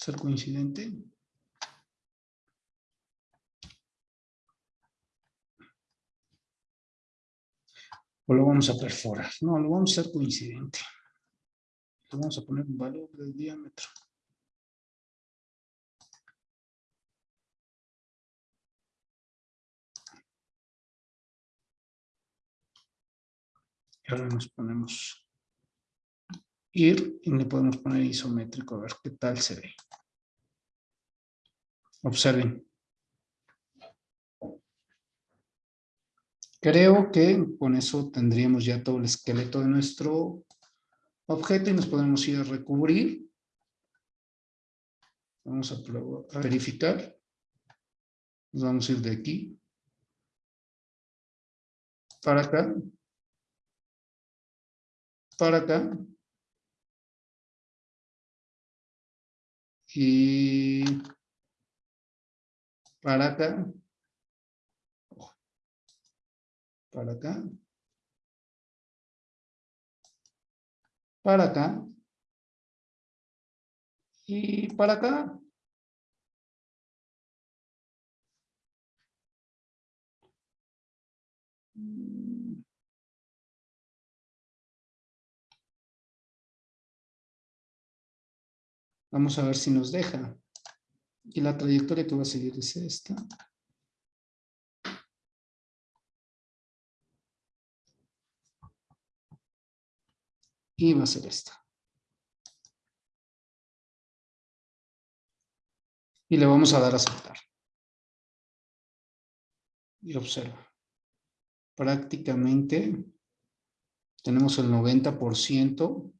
A: Ser coincidente. O lo vamos a perforar. No, lo vamos a hacer coincidente. Le vamos a poner un valor del diámetro. Y ahora nos ponemos ir y le podemos poner isométrico a ver qué tal se ve. Observen. Creo que con eso tendríamos ya todo el esqueleto de nuestro objeto y nos podemos ir a recubrir. Vamos a, verificar. Nos vamos a ir de aquí para acá, para acá, y para acá, para acá, para acá y para acá. Vamos a ver si nos deja. Y la trayectoria que va a seguir es esta. Y va a ser esta. Y le vamos a dar a aceptar. Y observa. Prácticamente tenemos el 90%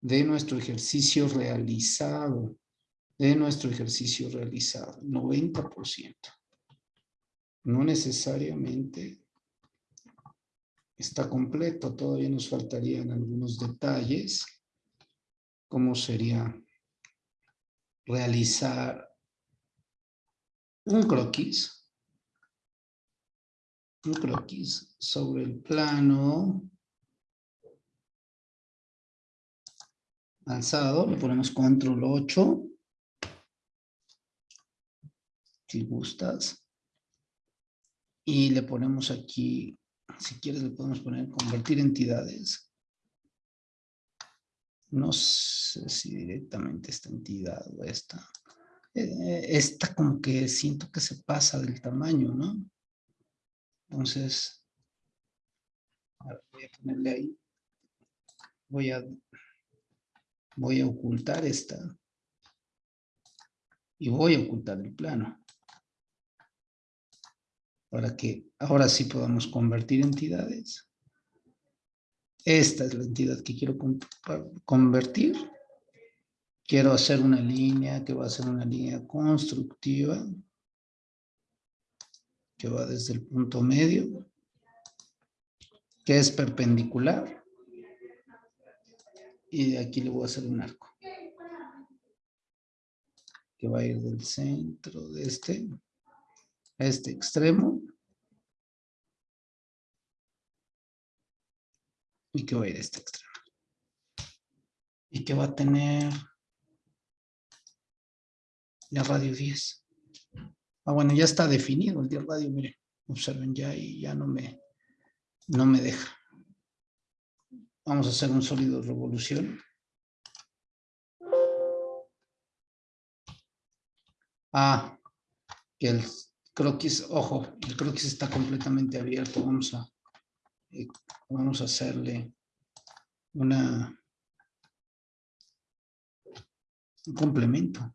A: de nuestro ejercicio realizado. De nuestro ejercicio realizado. 90%. No necesariamente está completo. Todavía nos faltarían algunos detalles. ¿Cómo sería realizar un croquis? Un croquis sobre el plano alzado. Le ponemos control 8. Si gustas. Y le ponemos aquí si quieres le podemos poner convertir entidades. No sé si directamente esta entidad o esta. Eh, esta como que siento que se pasa del tamaño, ¿no? Entonces, voy a ponerle ahí. Voy a, voy a ocultar esta. Y voy a ocultar el plano para que ahora sí podamos convertir entidades. Esta es la entidad que quiero convertir. Quiero hacer una línea que va a ser una línea constructiva que va desde el punto medio, que es perpendicular. Y de aquí le voy a hacer un arco. Que va a ir del centro de este este extremo. Y que va a ir a este extremo. Y que va a tener la radio 10. Ah, bueno, ya está definido el día radio, miren, observen ya y ya no me, no me deja. Vamos a hacer un sólido revolución. Ah, que el croquis, ojo, el croquis está completamente abierto. Vamos a, eh, vamos a hacerle una, un complemento.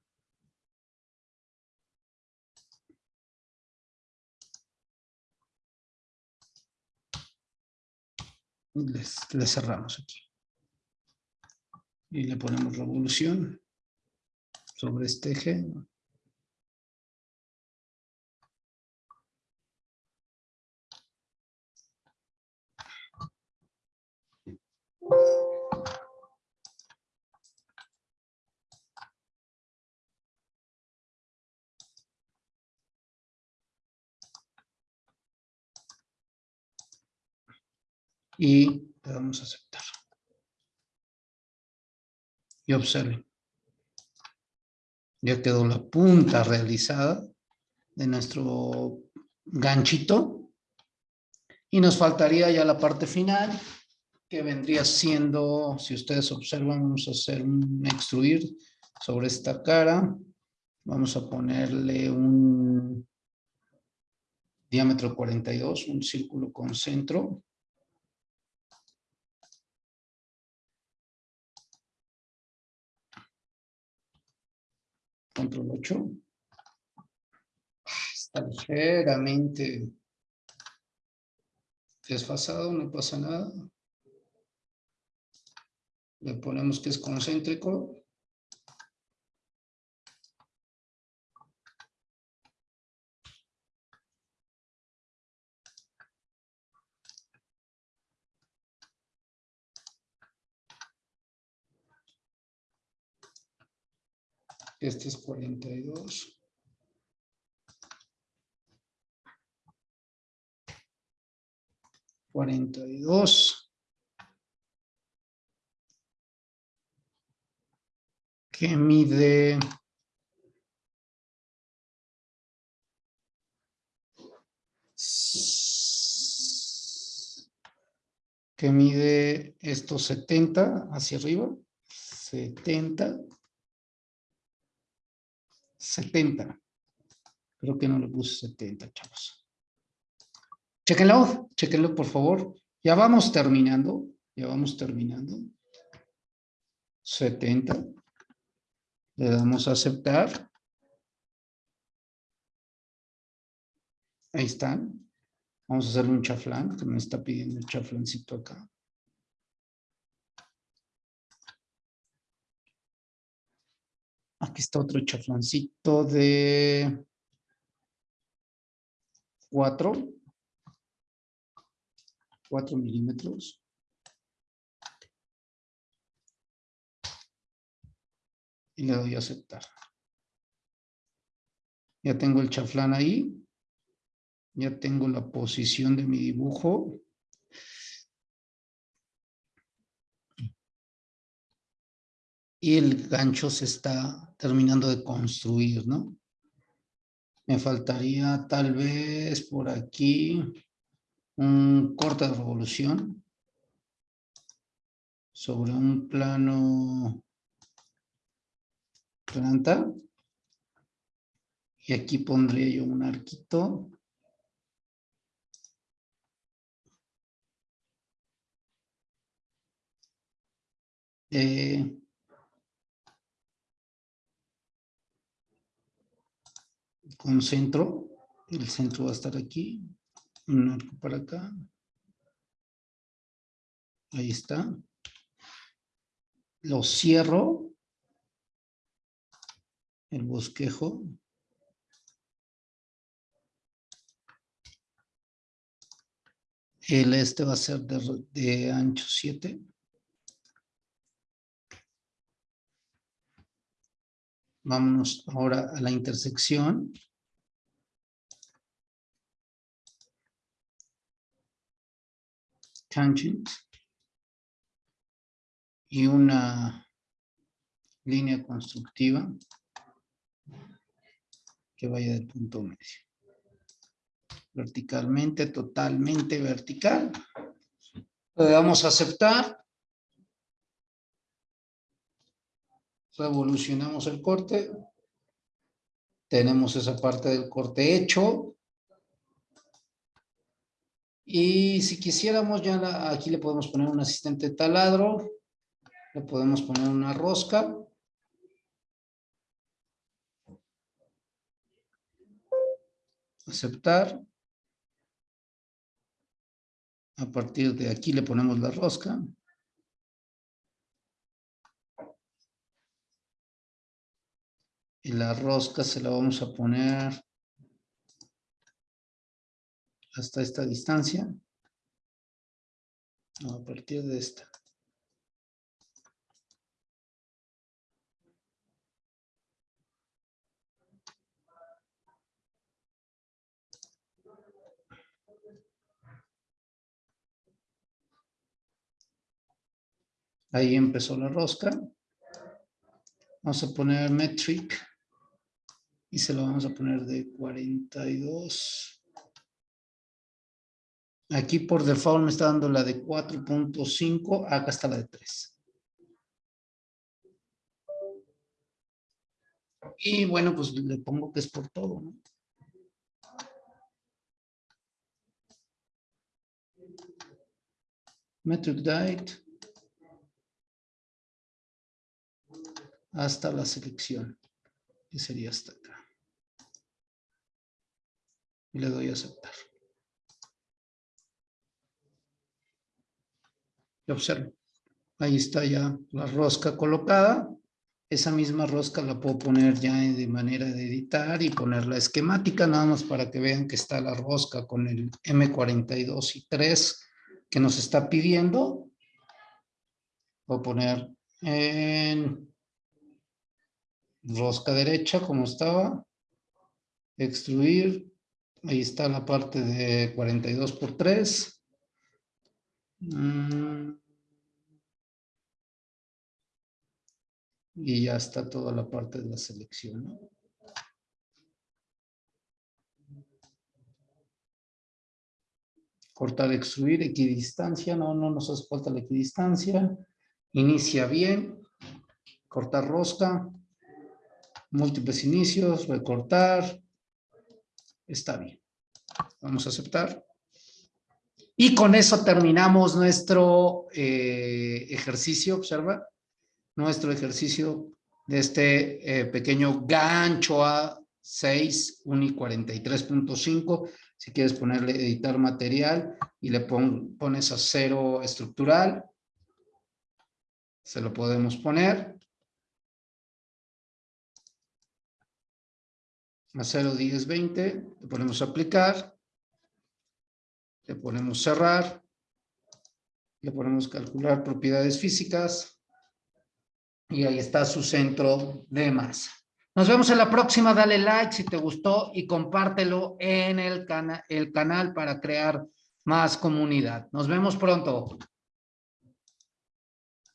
A: Le cerramos aquí. Y le ponemos revolución sobre este eje. Y le damos a aceptar. Y observen. Ya quedó la punta realizada de nuestro ganchito. Y nos faltaría ya la parte final, que vendría siendo, si ustedes observan, vamos a hacer un extruir sobre esta cara. Vamos a ponerle un diámetro 42, un círculo con centro. control 8. Está ligeramente desfasado, no pasa nada. Le ponemos que es concéntrico. Este es 42. Cuarenta y dos. Que mide... que mide estos 70 hacia arriba, 70 70. Creo que no le puse 70, chavos. Chequenlo, chequenlo por favor. Ya vamos terminando, ya vamos terminando. 70. Le damos a aceptar. Ahí están. Vamos a hacerle un chaflán, que me está pidiendo el chaflancito acá. Aquí está otro chaflancito de 4. 4 milímetros. Y le doy a aceptar. Ya tengo el chaflán ahí. Ya tengo la posición de mi dibujo. Y el gancho se está terminando de construir, ¿no? Me faltaría tal vez por aquí un corte de revolución sobre un plano planta. Y aquí pondría yo un arquito. Eh, con centro, el centro va a estar aquí, un arco para acá, ahí está, lo cierro, el bosquejo, el este va a ser de, ancho 7, Vámonos ahora a la intersección. Tangent. Y una línea constructiva que vaya del punto medio. Verticalmente, totalmente vertical. Le damos a aceptar. revolucionamos el corte, tenemos esa parte del corte hecho, y si quisiéramos ya aquí le podemos poner un asistente taladro, le podemos poner una rosca, aceptar, a partir de aquí le ponemos la rosca, y la rosca se la vamos a poner hasta esta distancia. a partir de esta. Ahí empezó la rosca. Vamos a poner metric y se lo vamos a poner de 42. Aquí por default me está dando la de 4.5, acá está la de 3. Y bueno, pues le pongo que es por todo, ¿no? Metric date. Hasta la selección, que sería hasta acá y le doy a aceptar. Y observo. Ahí está ya la rosca colocada. Esa misma rosca la puedo poner ya de manera de editar y poner la esquemática, nada más para que vean que está la rosca con el M42 y 3 que nos está pidiendo. Voy a poner en rosca derecha como estaba, extruir, Ahí está la parte de 42 por 3. Mm. Y ya está toda la parte de la selección. Cortar, extruir, equidistancia. No, no nos hace falta la equidistancia. Inicia bien. Cortar rosca. Múltiples inicios. Recortar Está bien. Vamos a aceptar. Y con eso terminamos nuestro eh, ejercicio, observa, nuestro ejercicio de este eh, pequeño gancho a 6, 1 y 43.5. Si quieres ponerle editar material y le pones a cero estructural, se lo podemos poner. A 0, 10, 20, le ponemos aplicar, le ponemos cerrar, le ponemos calcular propiedades físicas y ahí está su centro de masa. Nos vemos en la próxima, dale like si te gustó y compártelo en el, el canal para crear más comunidad. Nos vemos pronto.